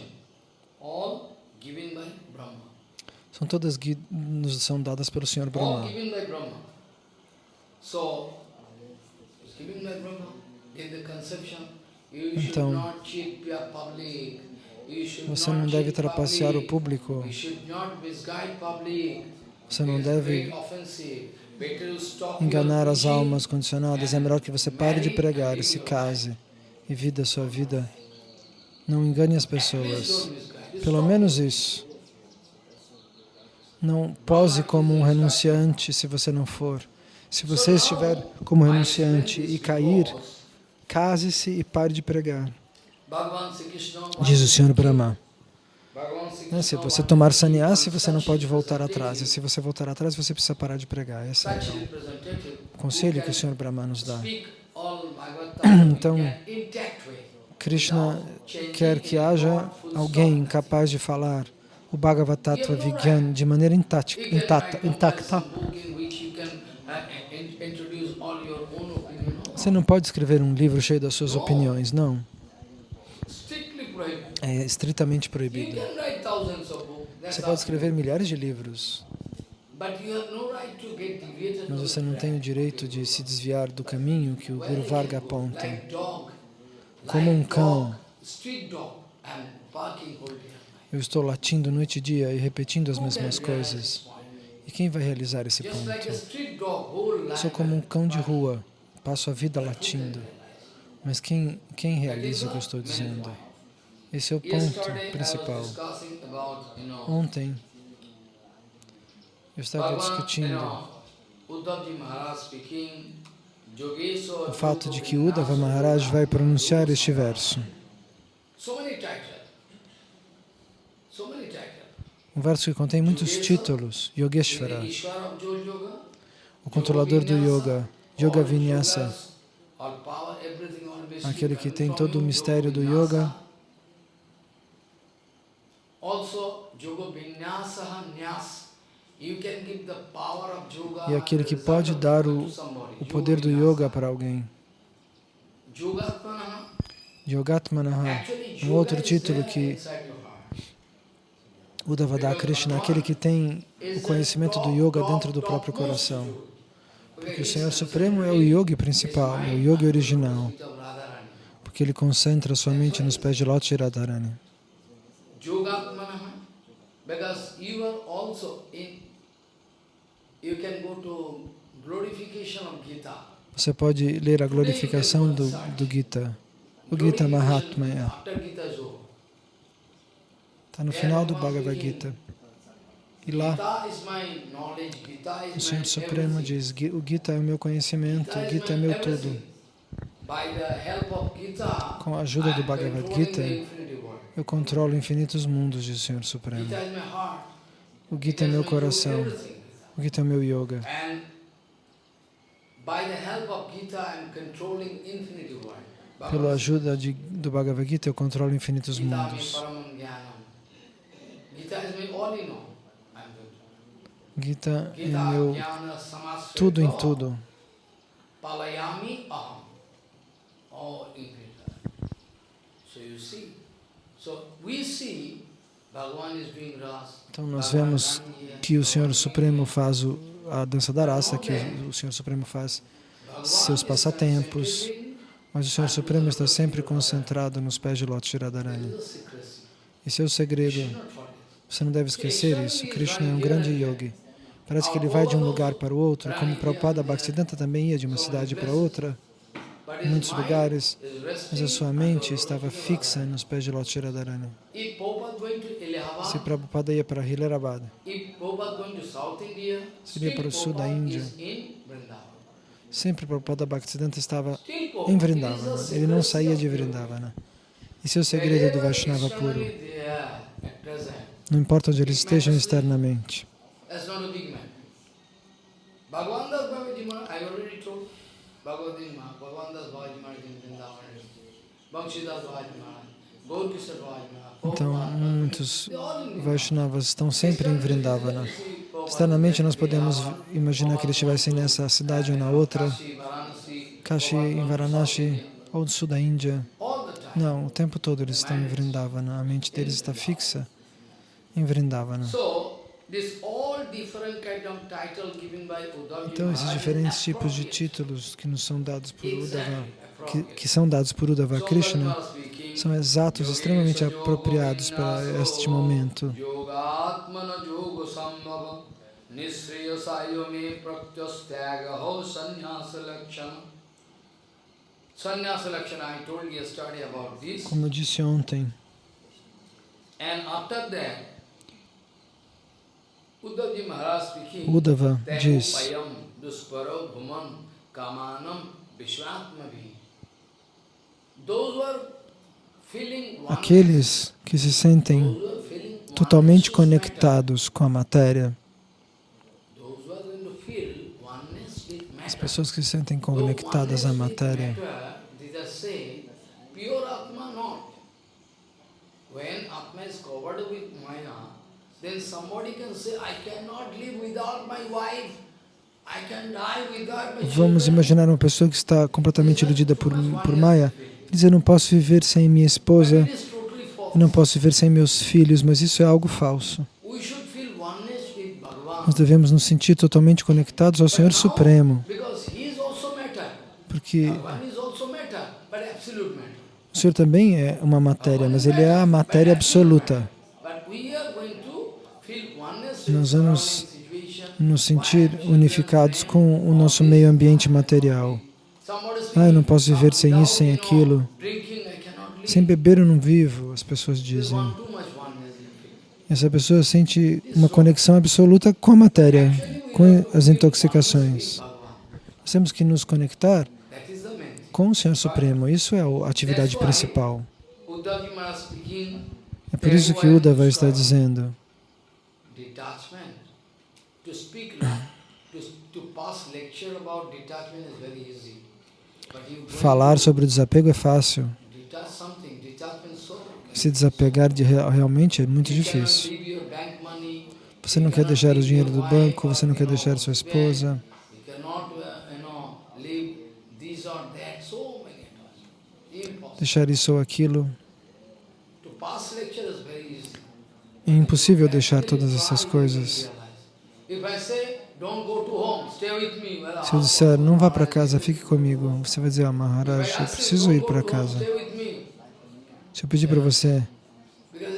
são todas nos são dadas pelo Senhor Brahma. Então, Você não deve trapacear o público. Você não deve enganar as almas condicionadas. É melhor que você pare de pregar e se case e vida a sua vida. Não engane as pessoas. Pelo menos isso. Não pose como um renunciante se você não for. Se você estiver como renunciante e cair, case-se e pare de pregar. Diz o Senhor Brahma. Né, Se você tomar to sannyasi, você não pode voltar atrás. E se você voltar atrás, você precisa parar de pregar. Esse é o conselho que o Senhor Brahma nos dá. Então. Krishna quer que haja alguém capaz de falar o Bhagavatattva Vigyan de maneira intacta, intacta. Você não pode escrever um livro cheio das suas opiniões, não. É estritamente proibido. Você pode escrever milhares de livros, mas você não tem o direito de se desviar do caminho que o Guru Varga aponta. Como um cão. Eu estou latindo noite e dia e repetindo as mesmas coisas. E quem vai realizar esse ponto? Sou como um cão de rua, passo a vida latindo. Mas quem, quem realiza o que eu estou dizendo? Esse é o ponto principal. Ontem eu estava discutindo o fato de que Uddhava Maharaj vai pronunciar este verso. Um verso que contém muitos títulos. Yogeshvara, Yoga, o controlador do yoga. Yoga Vinyasa, aquele que tem todo o mistério do Yoga yoga. Vinyasa. Also, Yoga Vinyasa Nyas. You can give the power of yoga E aquele que pode dar o, o poder do yoga para alguém. Yogatmana, Yogatmanaha, um outro título que inside your heart. Uddhava dá a Krishna, aquele que tem o conhecimento do yoga dentro do próprio coração. Porque o Senhor Supremo é o yogi principal, é o yogi original, porque ele concentra sua mente nos pés de Lota e Radharani. Yogatmana, you are also in, you can go to glorification of Gita. Você pode ler a glorificação do, do Gita, o Gita Mahatmya. Over. Está no final do Bhagavad Gita. E lá, o Senhor Supremo diz, "Gui- o Gita é o meu conhecimento, o Gita é meu tudo. Com a ajuda do Bhagavad Gita. Eu controlo infinitos mundos, diz o Senhor Supremo. O Gita é meu coração, o Gita é meu yoga. Pela ajuda de, do Bhagavad Gita, eu controlo infinitos mundos. Gita é meu tudo em tudo. palayami aham. All in Gita. So you see. Então nós vemos que o Senhor Supremo faz o, a dança da raça, que o, o Senhor Supremo faz seus passatempos, mas o Senhor Supremo está sempre concentrado nos pés de Lota de Radharani. Esse é o segredo. Você não deve esquecer isso. Krishna é um grande yogi. Parece que ele vai de um lugar para o outro, como Prabhupada Bhaktisiddhanta também ia de uma cidade para outra, em muitos lugares, mas a sua mente estava fixa nos pés de Lota de Radharani. Se Prabhupada ia para Hilarabad, se ele ia para o sul da Índia, sempre Prabhupada Bhaktisiddhanta estava em Vrindavana. Ele não saía de Vrindavana. Esse é o segredo do Vaishnava puro. Não importa onde eles estejam externamente. That's not a big man. Bhagavan Das Bhagavad I already told. Bhagavad Gita, Bhagavan Das Bhagavad Gita in Vrindavan. Bhakshidas Bhagavad Gita, Gaur Kishore Bhagavad Gita. Então, muitos Vaishnavas estão sempre em Vrindavana. Externamente, nós podemos imaginar que eles estivessem nessa cidade ou na outra, Kashi, em Varanasi, ou do sul da Índia. Não, o tempo todo eles estão em Vrindavana. A mente deles está fixa em Vrindavana. Então, esses diferentes tipos de títulos que nos são dados por Uddhava, que, que são dados por Uddhava Krishna, são exatos, extremamente apropriados para este momento. Como eu disse ontem, Uddhava diz, aqueles que se sentem totalmente conectados com a matéria, as pessoas que se sentem conectadas à matéria, Atma not. When Atma is covered with Maya, then somebody can say, I cannot live without my wife. I can die without my vamos children." imaginar uma pessoa que está completamente iludida por, por Maya, diz, eu não posso viver sem minha esposa, eu não posso viver sem meus filhos, mas isso é algo falso. Nós devemos nos sentir totalmente conectados ao Senhor Supremo, porque o Senhor também é uma matéria, mas Ele é a matéria absoluta. Nós vamos nos sentir unificados com o nosso meio ambiente material. Ah, eu não posso viver sem isso, sem aquilo. Sem beber eu não vivo, as pessoas dizem. Essa pessoa sente uma conexão absoluta com a matéria, com as intoxicações. Nós temos que nos conectar com o Senhor Supremo. Isso é a atividade principal. É por isso que Uda vai estar dizendo to pass lecture about detachment is very easy. Falar sobre o desapego é fácil. Se desapegar de real- realmente é muito difícil. Você não quer deixar o dinheiro do banco, você não quer deixar sua esposa, deixar isso ou aquilo. É impossível deixar todas essas coisas. Se eu disser, não vá para casa, fique comigo, você vai dizer, ah, Maharaj, eu preciso "Don't ir para casa. Se eu pedir para você,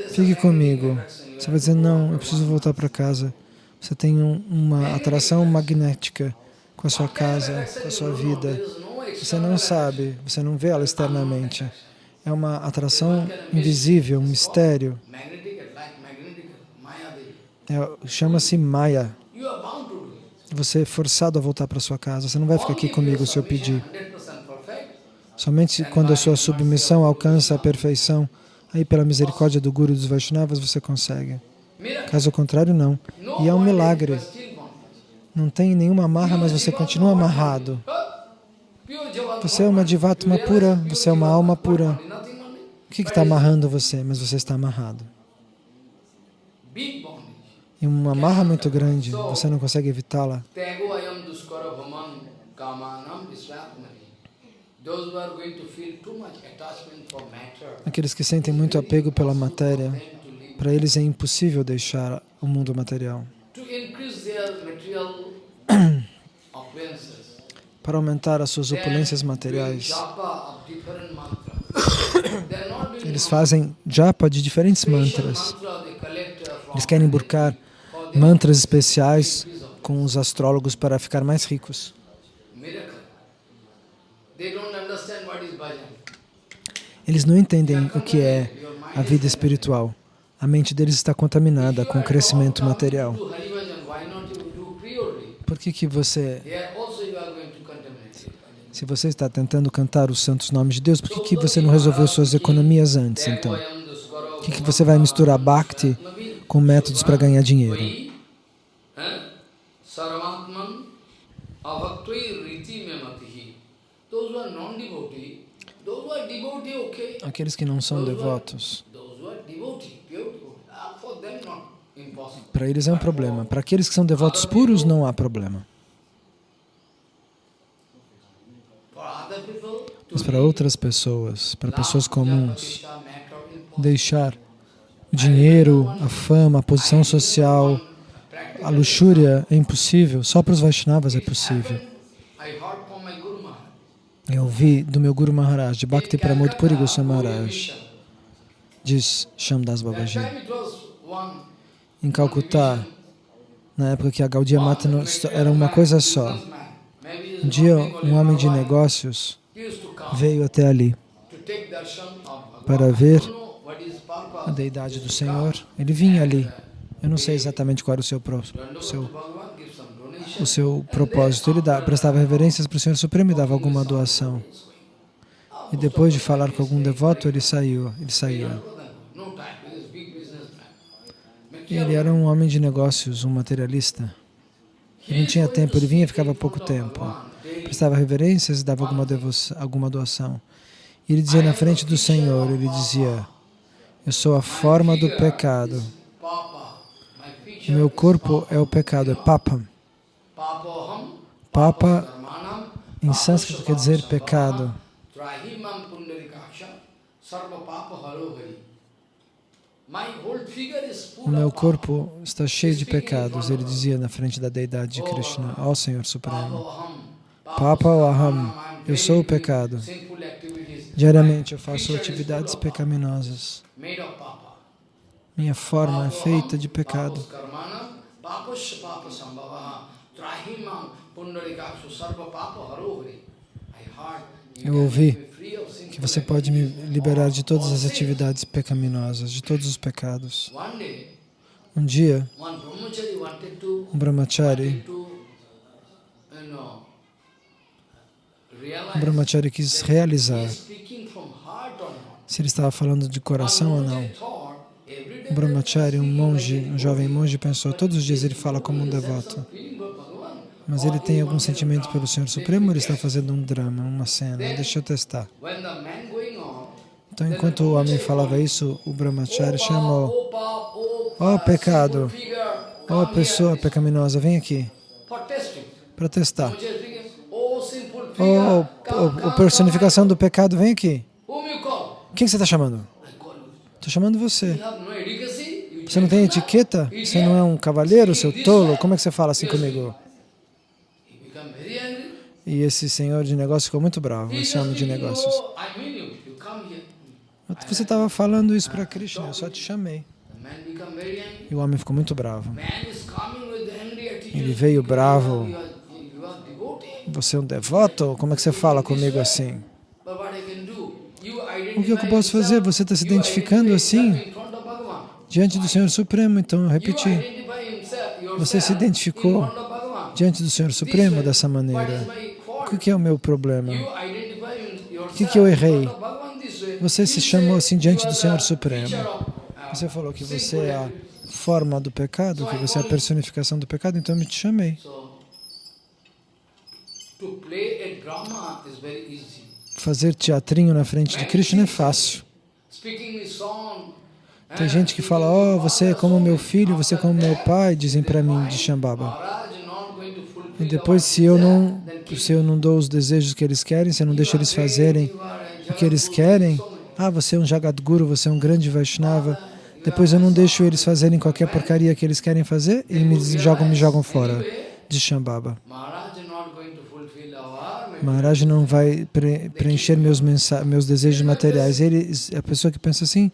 fique comigo, Você vai dizer, não, eu preciso voltar para casa. Você tem um, uma atração magnética com a sua casa, com a sua vida. Você não sabe, você não vê ela externamente. É uma atração invisível, um mistério. É, Chama-se Maya. Você é forçado a voltar para sua casa. Você não vai ficar aqui comigo se eu pedir. Somente quando a sua submissão alcança a perfeição, aí pela misericórdia do Guru dos Vaishnavas você consegue. Caso contrário, não. E é um milagre. Não tem nenhuma amarra, mas você continua amarrado. Você é uma divatma pura, você é uma alma pura. O que está amarrando você? Mas você está amarrado. E uma amarra muito grande, você não consegue evitá-la. Aqueles que sentem muito apego pela matéria, para eles é impossível deixar o mundo material. Para aumentar as suas opulências materiais, eles fazem japa de diferentes mantras. Eles querem buscar mantras especiais com os astrólogos para ficar mais ricos. Eles não entendem o que é a vida espiritual. A mente deles está contaminada com o crescimento material. Por que, que você... Se você está tentando cantar os santos nomes de Deus, por que, que você não resolveu suas economias antes, então? Por que, que você vai misturar Bhakti com métodos para ganhar dinheiro? Aqueles que não são devotos, para eles é um problema. Para aqueles que são devotos puros, não há problema. Mas para outras pessoas, para pessoas comuns, deixar dinheiro, a fama, a posição social, a luxúria é impossível, só para os Vaishnavas é possível. Eu ouvi do meu Guru Maharaj, de Bhakti Pramod Puri Goswami Maharaj, diz Shamdas Babaji. Em Calcutá, na época que a Gaudiya Mata era uma coisa só. Um dia, um homem de negócios veio até ali para ver a deidade do Senhor. Ele vinha ali. Eu não sei exatamente qual era o seu, o seu, o seu propósito. Ele dava, prestava reverências para o Senhor Supremo e dava alguma doação. E depois de falar com algum devoto, ele saiu. Ele saía. Ele era um homem de negócios, um materialista. Ele não tinha tempo, ele vinha e ficava pouco tempo. Prestava reverências e dava alguma, alguma doação. E ele dizia na frente do Senhor, ele dizia, eu sou a forma do pecado. O meu corpo é o pecado, é papa. Papa, em sânscrito, quer dizer pecado. O meu corpo está cheio de pecados, ele dizia na frente da deidade de Krishna, ó oh, Senhor Supremo. Papa Aham, eu sou o pecado. Diariamente eu faço atividades pecaminosas. Minha forma é feita de pecado. Eu ouvi que você pode me liberar de todas as atividades pecaminosas, de todos os pecados. Um dia, um brahmachari, um brahmachari quis realizar se ele estava falando de coração ou não. Um brahmachari, um monge, um jovem monge, pensou, todos os dias ele fala como um devoto. Mas ele tem algum sentimento pelo Senhor Supremo ou ele está fazendo um drama, uma cena? Deixa eu testar. Então, enquanto o homem falava isso, o brahmachari chamou, ó oh, pecado, ó oh, pessoa pecaminosa, vem aqui, para testar. Ó oh, personificação do pecado, vem aqui. Quem você está chamando? Estou chamando você. Você não tem etiqueta? Você não é um cavaleiro, seu tolo? Como é que você fala assim comigo? E esse senhor de negócios ficou muito bravo, esse homem de negócios. Você estava falando isso para Krishna, eu só te chamei. E o homem ficou muito bravo. Ele veio bravo. Você é um devoto? Como é que você fala comigo assim? O que eu posso fazer? Você está se identificando assim diante do Senhor Supremo, então eu repeti. Você se identificou diante do Senhor Supremo dessa maneira. O que é o meu problema? O que eu errei? Você se chamou assim diante do Senhor Supremo. Você falou que você é a forma do pecado, que você é a personificação do pecado, então eu me te chamei. Fazer teatrinho na frente de Krishna é fácil. Tem gente que fala, oh, você é como meu filho, você é como meu pai, dizem para mim de Shambhava. E depois, se eu, não, se eu não dou os desejos que eles querem, se eu não deixo eles fazerem o que eles querem, ah, você é um Jagadguru, você é um grande Vaishnava, depois eu não deixo eles fazerem qualquer porcaria que eles querem fazer e me jogam, me jogam fora de Shambhava. Maharaj não vai pre preencher meus, meus desejos materiais. Ele, a pessoa que pensa assim,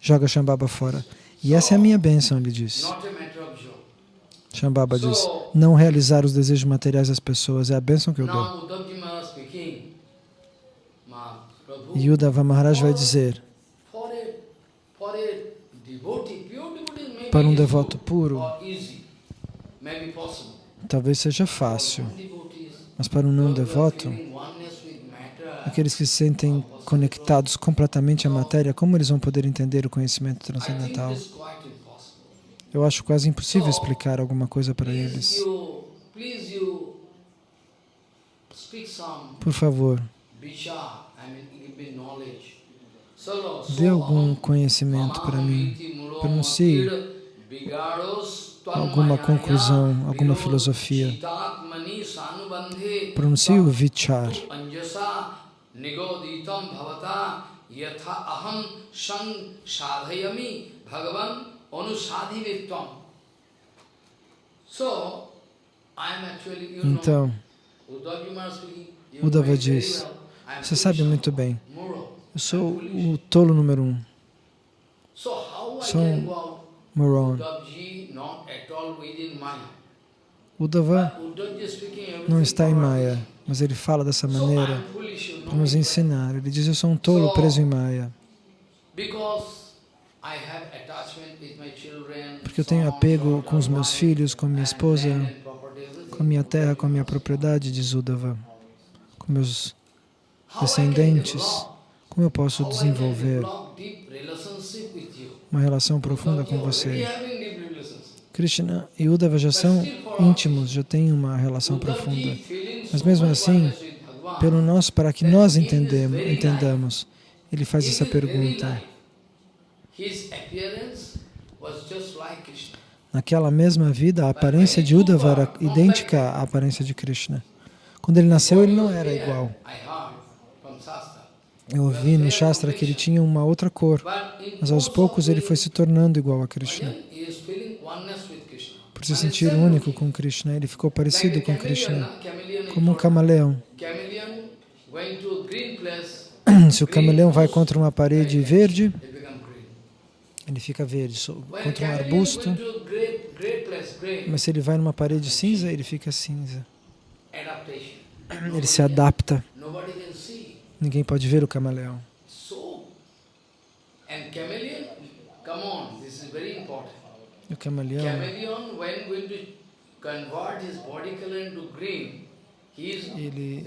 joga Shambhava fora. E essa é a minha bênção, ele diz. Shambhava diz, não realizar os desejos materiais das pessoas é a bênção que eu dou. E Uddhava Maharaj vai dizer, para um devoto puro, talvez seja fácil, mas para um não devoto, aqueles que se sentem conectados completamente à matéria, como eles vão poder entender o conhecimento transcendental? Eu acho quase impossível explicar alguma coisa para eles. Por favor, dê algum conhecimento para mim. Pronuncie alguma conclusão, alguma filosofia. Pronuncie o vichar. Então, Uddhava diz, você sabe muito bem, eu sou o tolo número um. Sou um moron. Uddhava não está em Maya, mas ele fala dessa maneira para nos ensinar. Ele diz, eu sou um tolo preso em Maya. Porque eu tenho apego com os meus filhos, com minha esposa, com a minha terra, com a minha propriedade, diz Uddhava, com meus descendentes. Como eu posso desenvolver uma relação profunda com você? Krishna e Uddhava já são íntimos, já têm uma relação profunda. Mas mesmo assim, pelo nosso, para que nós entendemos, entendamos, ele faz essa pergunta. Naquela mesma vida, a aparência de Uddhava era idêntica à aparência de Krishna. Quando ele nasceu, ele não era igual. Eu ouvi no Shastra que ele tinha uma outra cor, mas aos poucos ele foi se tornando igual a Krishna. Por se sentir único com Krishna, ele ficou parecido com Krishna, como um camaleão. Se o camaleão vai contra uma parede verde, ele fica verde, contra um arbusto, mas se ele vai numa parede cinza, ele fica cinza. Ele se adapta. Ninguém pode ver o camaleão. E o camaleão, ele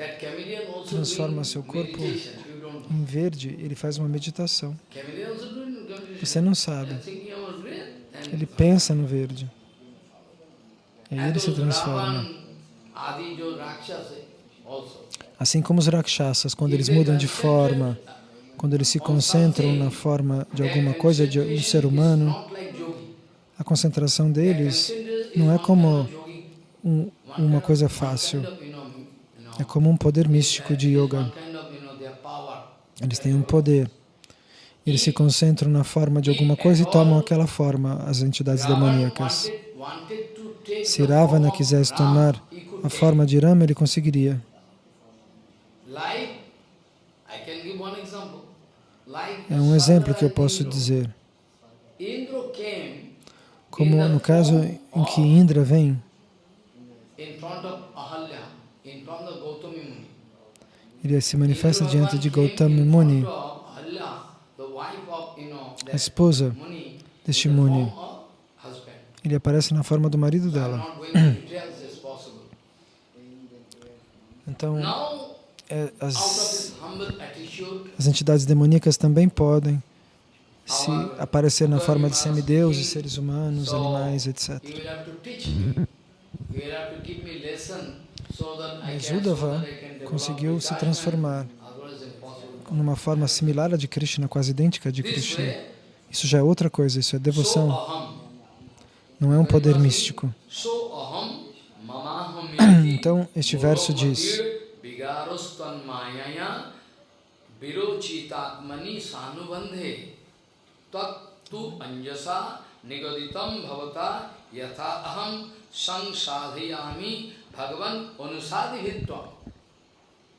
transforma seu corpo em verde, ele faz uma meditação. Você não sabe. Ele pensa no verde. E ele se transforma. Assim como os rakshasas, quando eles mudam de forma, quando eles se concentram na forma de alguma coisa, de um ser humano, a concentração deles não é como um, uma coisa fácil, é como um poder místico de yoga. Eles têm um poder. Eles se concentram na forma de alguma coisa e tomam aquela forma, as entidades demoníacas. Se Ravana quisesse tomar a forma de Rama, ele conseguiria. É um exemplo que eu posso dizer. Como no caso em que Indra vem ele se manifesta diante de Gautama Muni, a esposa deste Muni. Ele aparece na forma do marido dela. Então, é, as, as entidades demoníacas também podem se aparecer na forma de semideuses, seres humanos, animais, etc. Mas Uddhava conseguiu se transformar numa forma similar à de Krishna, quase idêntica à de Krishna. Isso já é outra coisa, isso é devoção. Não é um poder místico. Então, este verso diz tu bhavata yatha aham sansadhayami bhagavan anusadi vitvam.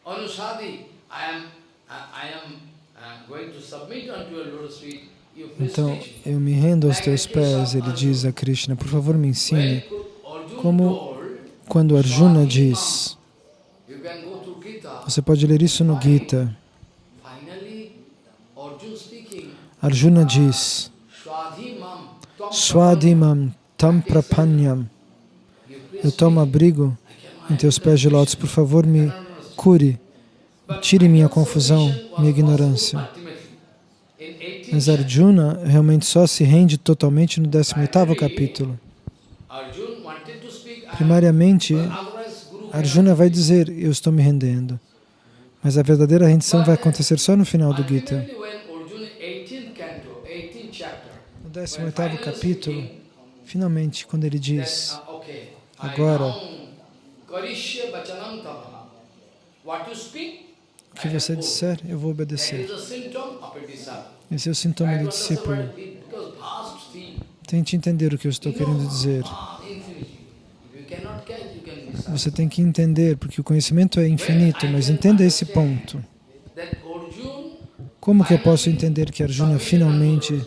Anusadi, I am, I am going to submit unto your lotus feet então, eu me rendo aos teus pés, ele diz a Krishna, por favor me ensine como quando Arjuna diz, você pode ler isso no Gita, Arjuna diz, Swadimam tam prapanyam, eu tomo abrigo em teus pés de lótus, por favor me cure, tire minha confusão, minha ignorância. Mas Arjuna realmente só se rende totalmente no 18º capítulo. Primariamente, Arjuna vai dizer, eu estou me rendendo. Mas a verdadeira rendição vai acontecer só no final do Gita. No 18º capítulo, finalmente, quando ele diz, agora, o que você disser, eu vou obedecer. Esse é o sintoma do discípulo. Tente entender o que eu estou querendo dizer. Você tem que entender, porque o conhecimento é infinito, mas entenda esse ponto. Como que eu posso entender que Arjuna finalmente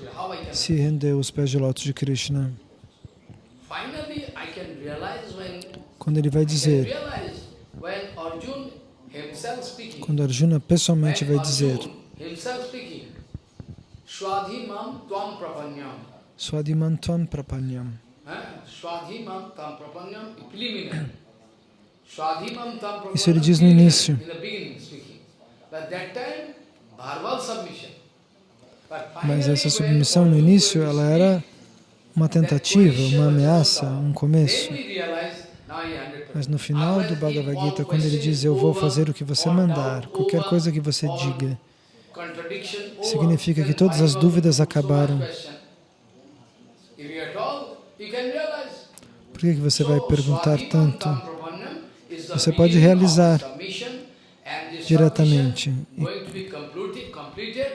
se rendeu aos pés de lótus de Krishna? Quando ele vai dizer, quando Arjuna pessoalmente vai dizer, Swadhimam tvam prapanyam. Swadhimam tvam prapanyam. Swadhimam tvam prapanyam. Isso ele diz no início. Mas essa submissão no início, ela era uma tentativa, uma ameaça, um começo. Mas no final do Bhagavad Gita, quando ele diz, eu vou fazer o que você mandar, qualquer coisa que você diga, significa que todas as dúvidas acabaram. Por que você vai perguntar tanto? Você pode realizar diretamente.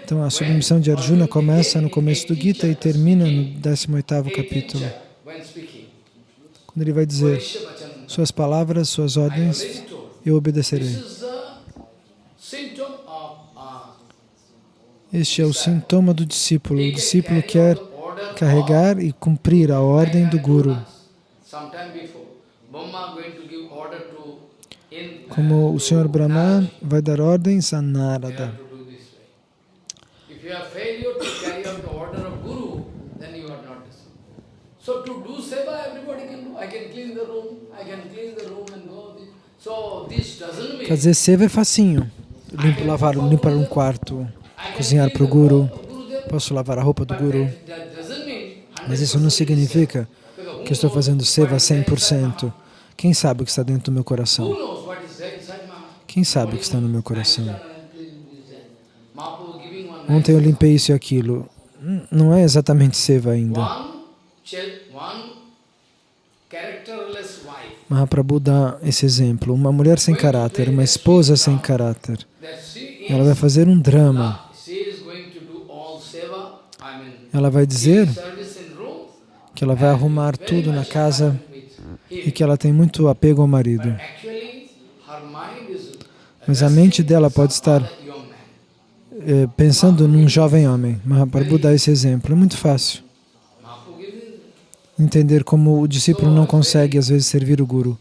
Então a submissão de Arjuna começa no começo do Gita e termina no 18º capítulo. Quando ele vai dizer, suas palavras, suas ordens, eu obedecerei. Este é o sintoma do discípulo. O discípulo quer carregar e cumprir a ordem do Guru. Como o Senhor Brahma vai dar ordens a Narada. So to do seva, everybody can do. I can clean the room, I can clean the room and go. So this doesn't mean. Fazer seva é facinho. Limpo, lavar, limpar um quarto, cozinhar para o Guru, posso lavar a roupa do Guru. Mas isso não significa que estou fazendo seva 100%. Quem sabe o que está dentro do meu coração? Quem sabe o que está no meu coração? Ontem eu limpei isso e aquilo. Não é exatamente seva ainda. Mahaprabhu dá esse exemplo. Uma mulher sem caráter, uma esposa sem caráter. Ela vai fazer um drama. Ela vai dizer que ela vai arrumar tudo na casa e que ela tem muito apego ao marido. Mas a mente dela pode estar pensando num jovem homem. Mahaprabhu dá esse exemplo. É muito fácil. entender como o discípulo não consegue, às vezes, servir o Guru.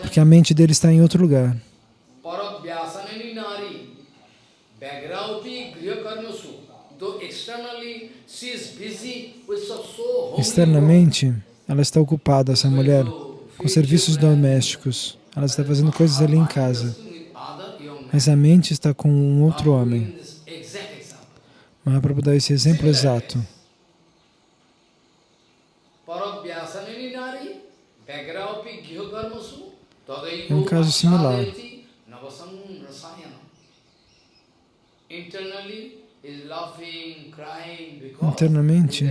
Porque a mente dele está em outro lugar. Externamente, ela está ocupada, essa mulher, com serviços domésticos. Ela está fazendo coisas ali em casa. Mas a mente está com um outro homem. Mahaprabhu dá esse exemplo exato. É um caso similar. Internamente,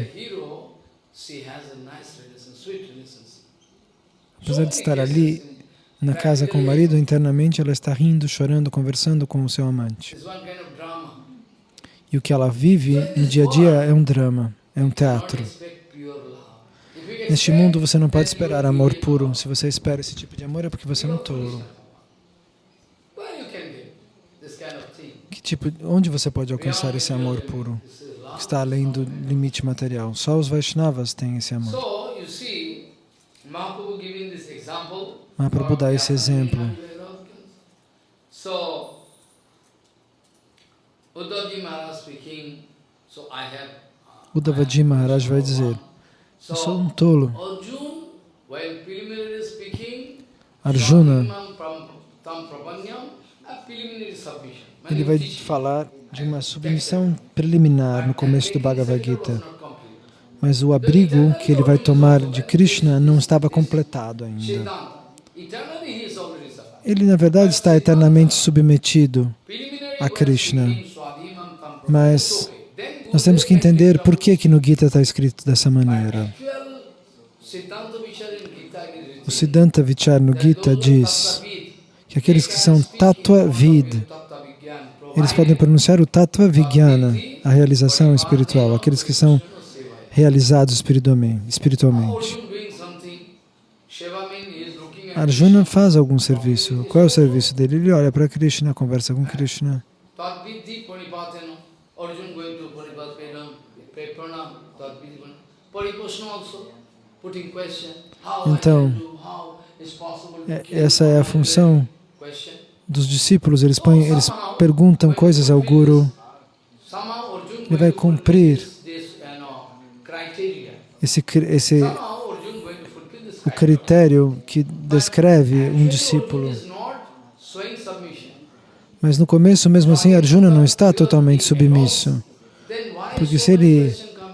apesar de estar ali na casa com o marido, internamente ela está rindo, chorando, conversando com o seu amante. E o que ela vive no dia a dia é um drama, é um teatro. Neste mundo você não pode esperar amor puro. Se você espera esse tipo de amor é porque você é um tolo. Que tipo, onde você pode alcançar esse amor puro? Que está além do limite material. Só os Vaishnavas têm esse amor. So you see, Mahaprabhu giving this example. Mahaprabhu dá esse exemplo. So, Uddhavji Maharaj speaking, so I have. uh, Uddhavaji Maharaj vai dizer, eu sou um tolo. Arjuna, ele vai falar de uma submissão preliminar no começo do Bhagavad Gita. Mas o abrigo que ele vai tomar de Krishna não estava completado ainda. Ele, na verdade, está eternamente submetido. A Krishna. Mas nós temos que entender por que, que no Gita está escrito dessa maneira. O Siddhanta Vichar no Gita diz que aqueles que são Tattva Vid, eles podem pronunciar o Tattva Vijnana, a realização espiritual, aqueles que são realizados espiritualmente. Arjuna faz algum serviço. Qual é o serviço dele? Ele olha para Krishna, conversa com Krishna. Então, É- Essa é a função dos discípulos. Eles, põem, eles perguntam coisas ao Guru. Ele vai cumprir esse, esse Somehow Arjuna going to fulfill this o critério que descreve um discípulo. Mas no começo, mesmo assim, Arjuna não está totalmente submisso. Porque se ele questions come?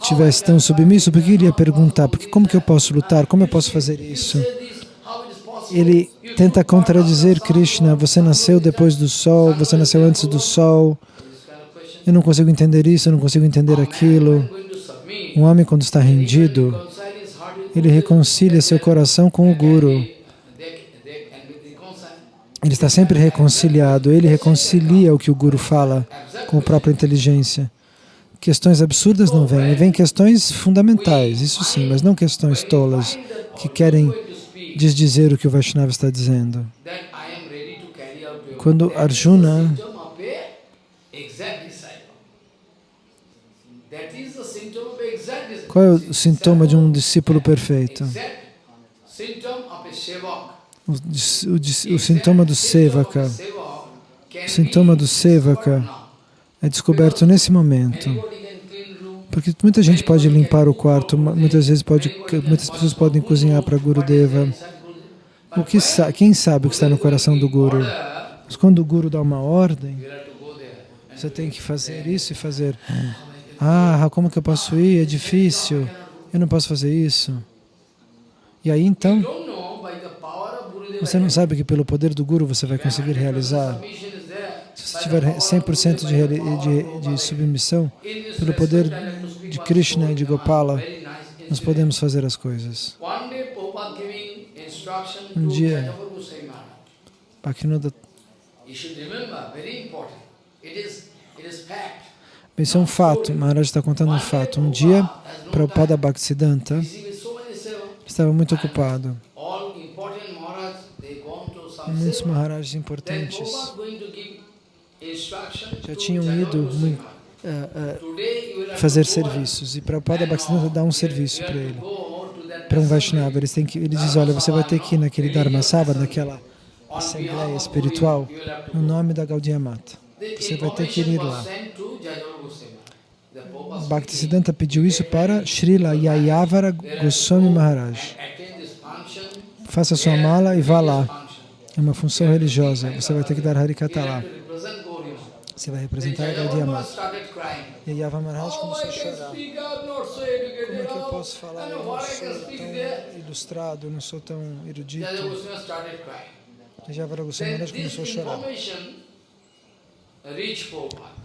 Tivesse tão submisso, por que ele ia perguntar? Porque como que eu posso lutar? Como eu posso fazer isso? Ele tenta contradizer Krishna. Você nasceu depois do sol, você nasceu antes do sol. Eu não consigo entender isso, eu não consigo entender aquilo. Um homem, quando está rendido, ele reconcilia seu coração com o Guru. Ele está sempre reconciliado. Ele reconcilia o que o Guru fala com a própria inteligência. Questões absurdas não vêm, vêm questões fundamentais, isso sim, mas não questões tolas que querem desdizer o que o Vaishnava está dizendo. Quando Arjuna Qual é o sintoma de um discípulo perfeito? O, o, o sintoma do sevaka, o sintoma do sevaka é descoberto nesse momento. Porque muita gente pode limpar o quarto, muitas vezes pode, muitas pessoas podem cozinhar para Gurudeva. O que, quem sabe o que está no coração do Guru? Mas quando o Guru dá uma ordem, você tem que fazer isso e fazer. Ah, como que eu posso ir? É difícil. Eu não posso fazer isso. E aí então, você não sabe que pelo poder do Guru você vai conseguir realizar. Se você tiver 100% de, de, de submissão, pelo poder de Krishna e de Gopala, nós podemos fazer as coisas. Um dia, Bhaktivinoda... Isso é um fato, Maharaj está contando um fato. Um dia, Prabhupada Bhaktisiddhanta estava muito ocupado. Muitos Maharajas importantes já tinham ido uh, uh, fazer serviços e Prabhupada Bhaktisiddhanta dá um serviço para ele. para um Vaishnava. Eles, eles dizem, olha, você vai ter que ir naquele Dharma Sabha, naquela assembleia espiritual, no nome da Gaudiya Mata. Você vai ter que ir lá. Bhaktisiddhanta pediu isso para Srila Yayavara Goswami Maharaj. Faça sua mala e vá lá. É uma função religiosa. Você vai ter que dar Harikata lá. Você vai representar a Gaudiya Mata. E Yava Maharaj começou a chorar. Como é que eu posso falar? Eu não sou tão ilustrado, não sou tão erudito. E Yavara Goswami Maharaj começou a chorar.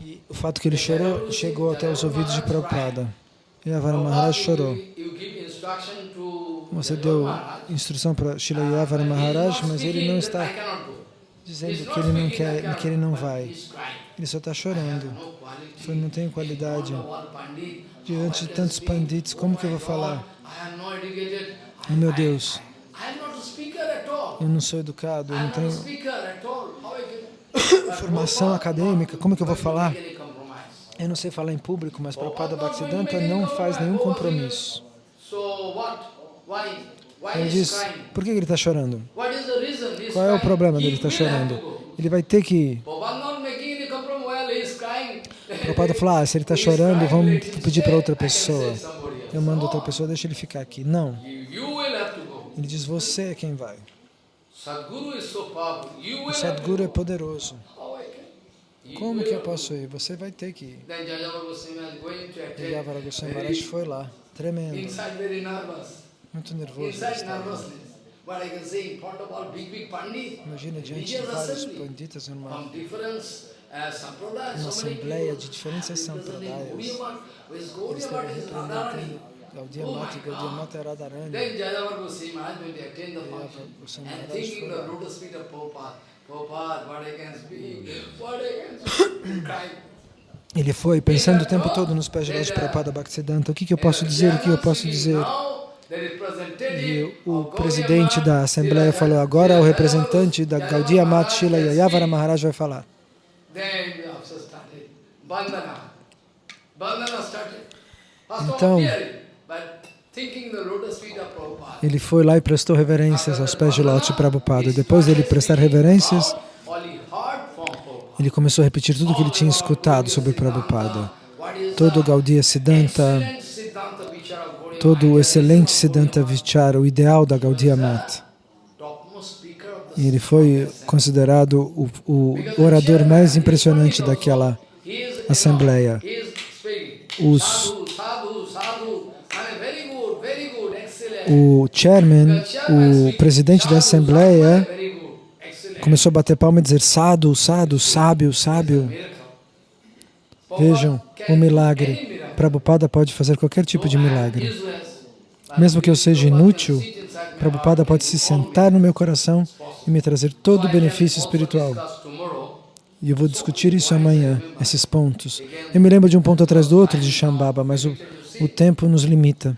E o fato que ele chorou chegou até os ouvidos de Prabhupada. Yavara Maharaj chorou. Você deu instrução para Srila Yavara Maharaj, mas ele não está dizendo que ele não quer, que ele não vai. Ele só está chorando. Ele não tem qualidade. Diante de tantos pandits, como que eu vou falar? Oh, meu Deus, eu não sou educado, eu não tenho formação acadêmica, como que eu vou falar? Eu não sei falar em público, mas Prabhupada Bhaktisiddhanta não faz nenhum compromisso. Ele diz, por que ele está chorando? Qual é o problema dele estar chorando? Ele vai ter que... Prabhupada falou, ah, se ele está chorando, vamos pedir para outra pessoa. Eu mando outra pessoa, deixa ele ficar aqui. Não. Ele diz, você é quem vai. O Sadguru é poderoso. Como que eu posso ir? Você vai ter que ir. E Yavara Goswami Maharaj foi lá, tremendo. Muito nervoso. Imagina diante de vários panditas numa, numa assembleia de diferentes sampradayas. Eles estavam representando Gaudiya Mata era Radharani. E Yavara Goswami Maharaj foi lá. Ele foi pensando o tempo todo nos pés de Lord Prabhupada Bhaktisiddhanta. O que, que eu posso dizer? O que eu posso dizer? E o presidente da Assembleia falou, agora o representante da Gaudiya Mat Shila Yayavara Maharaj vai falar. Então, ele foi lá e prestou reverências aos pés de Loti Prabhupada. Depois dele prestar reverências, ele começou a repetir tudo o que ele tinha escutado sobre Prabhupada. Todo o Gaudiya Siddhanta, todo o excelente Siddhanta Vichara, o ideal da Gaudiya Mata. E ele foi considerado o, o orador mais impressionante daquela assembleia. Os o chairman, o presidente da Assembleia, começou a bater palma e dizer Sado, Sado, sábio, sábio. Vejam o milagre. Prabhupada pode fazer qualquer tipo de milagre. Mesmo que eu seja inútil, Prabhupada pode se sentar no meu coração e me trazer todo o benefício espiritual. E eu vou discutir isso amanhã, esses pontos. Eu me lembro de um ponto atrás do outro de Shambhava, mas o, o tempo nos limita.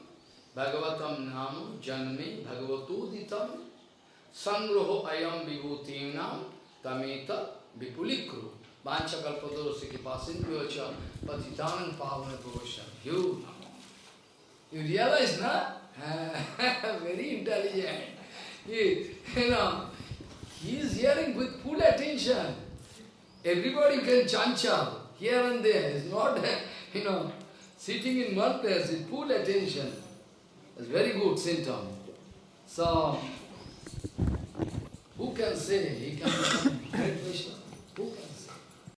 bhagavatam nam janme bhagavatoditam sangroho ayam vibhutinam tameta vipulikru vancha kalpadorosi kipasindhyocha patitanam pavana pavasham you you realize na very intelligent he, you know he is hearing with full attention everybody can chanchal here and there it's not you know sitting in one place with full attention So, who can say he can become great Vishnu? Who can?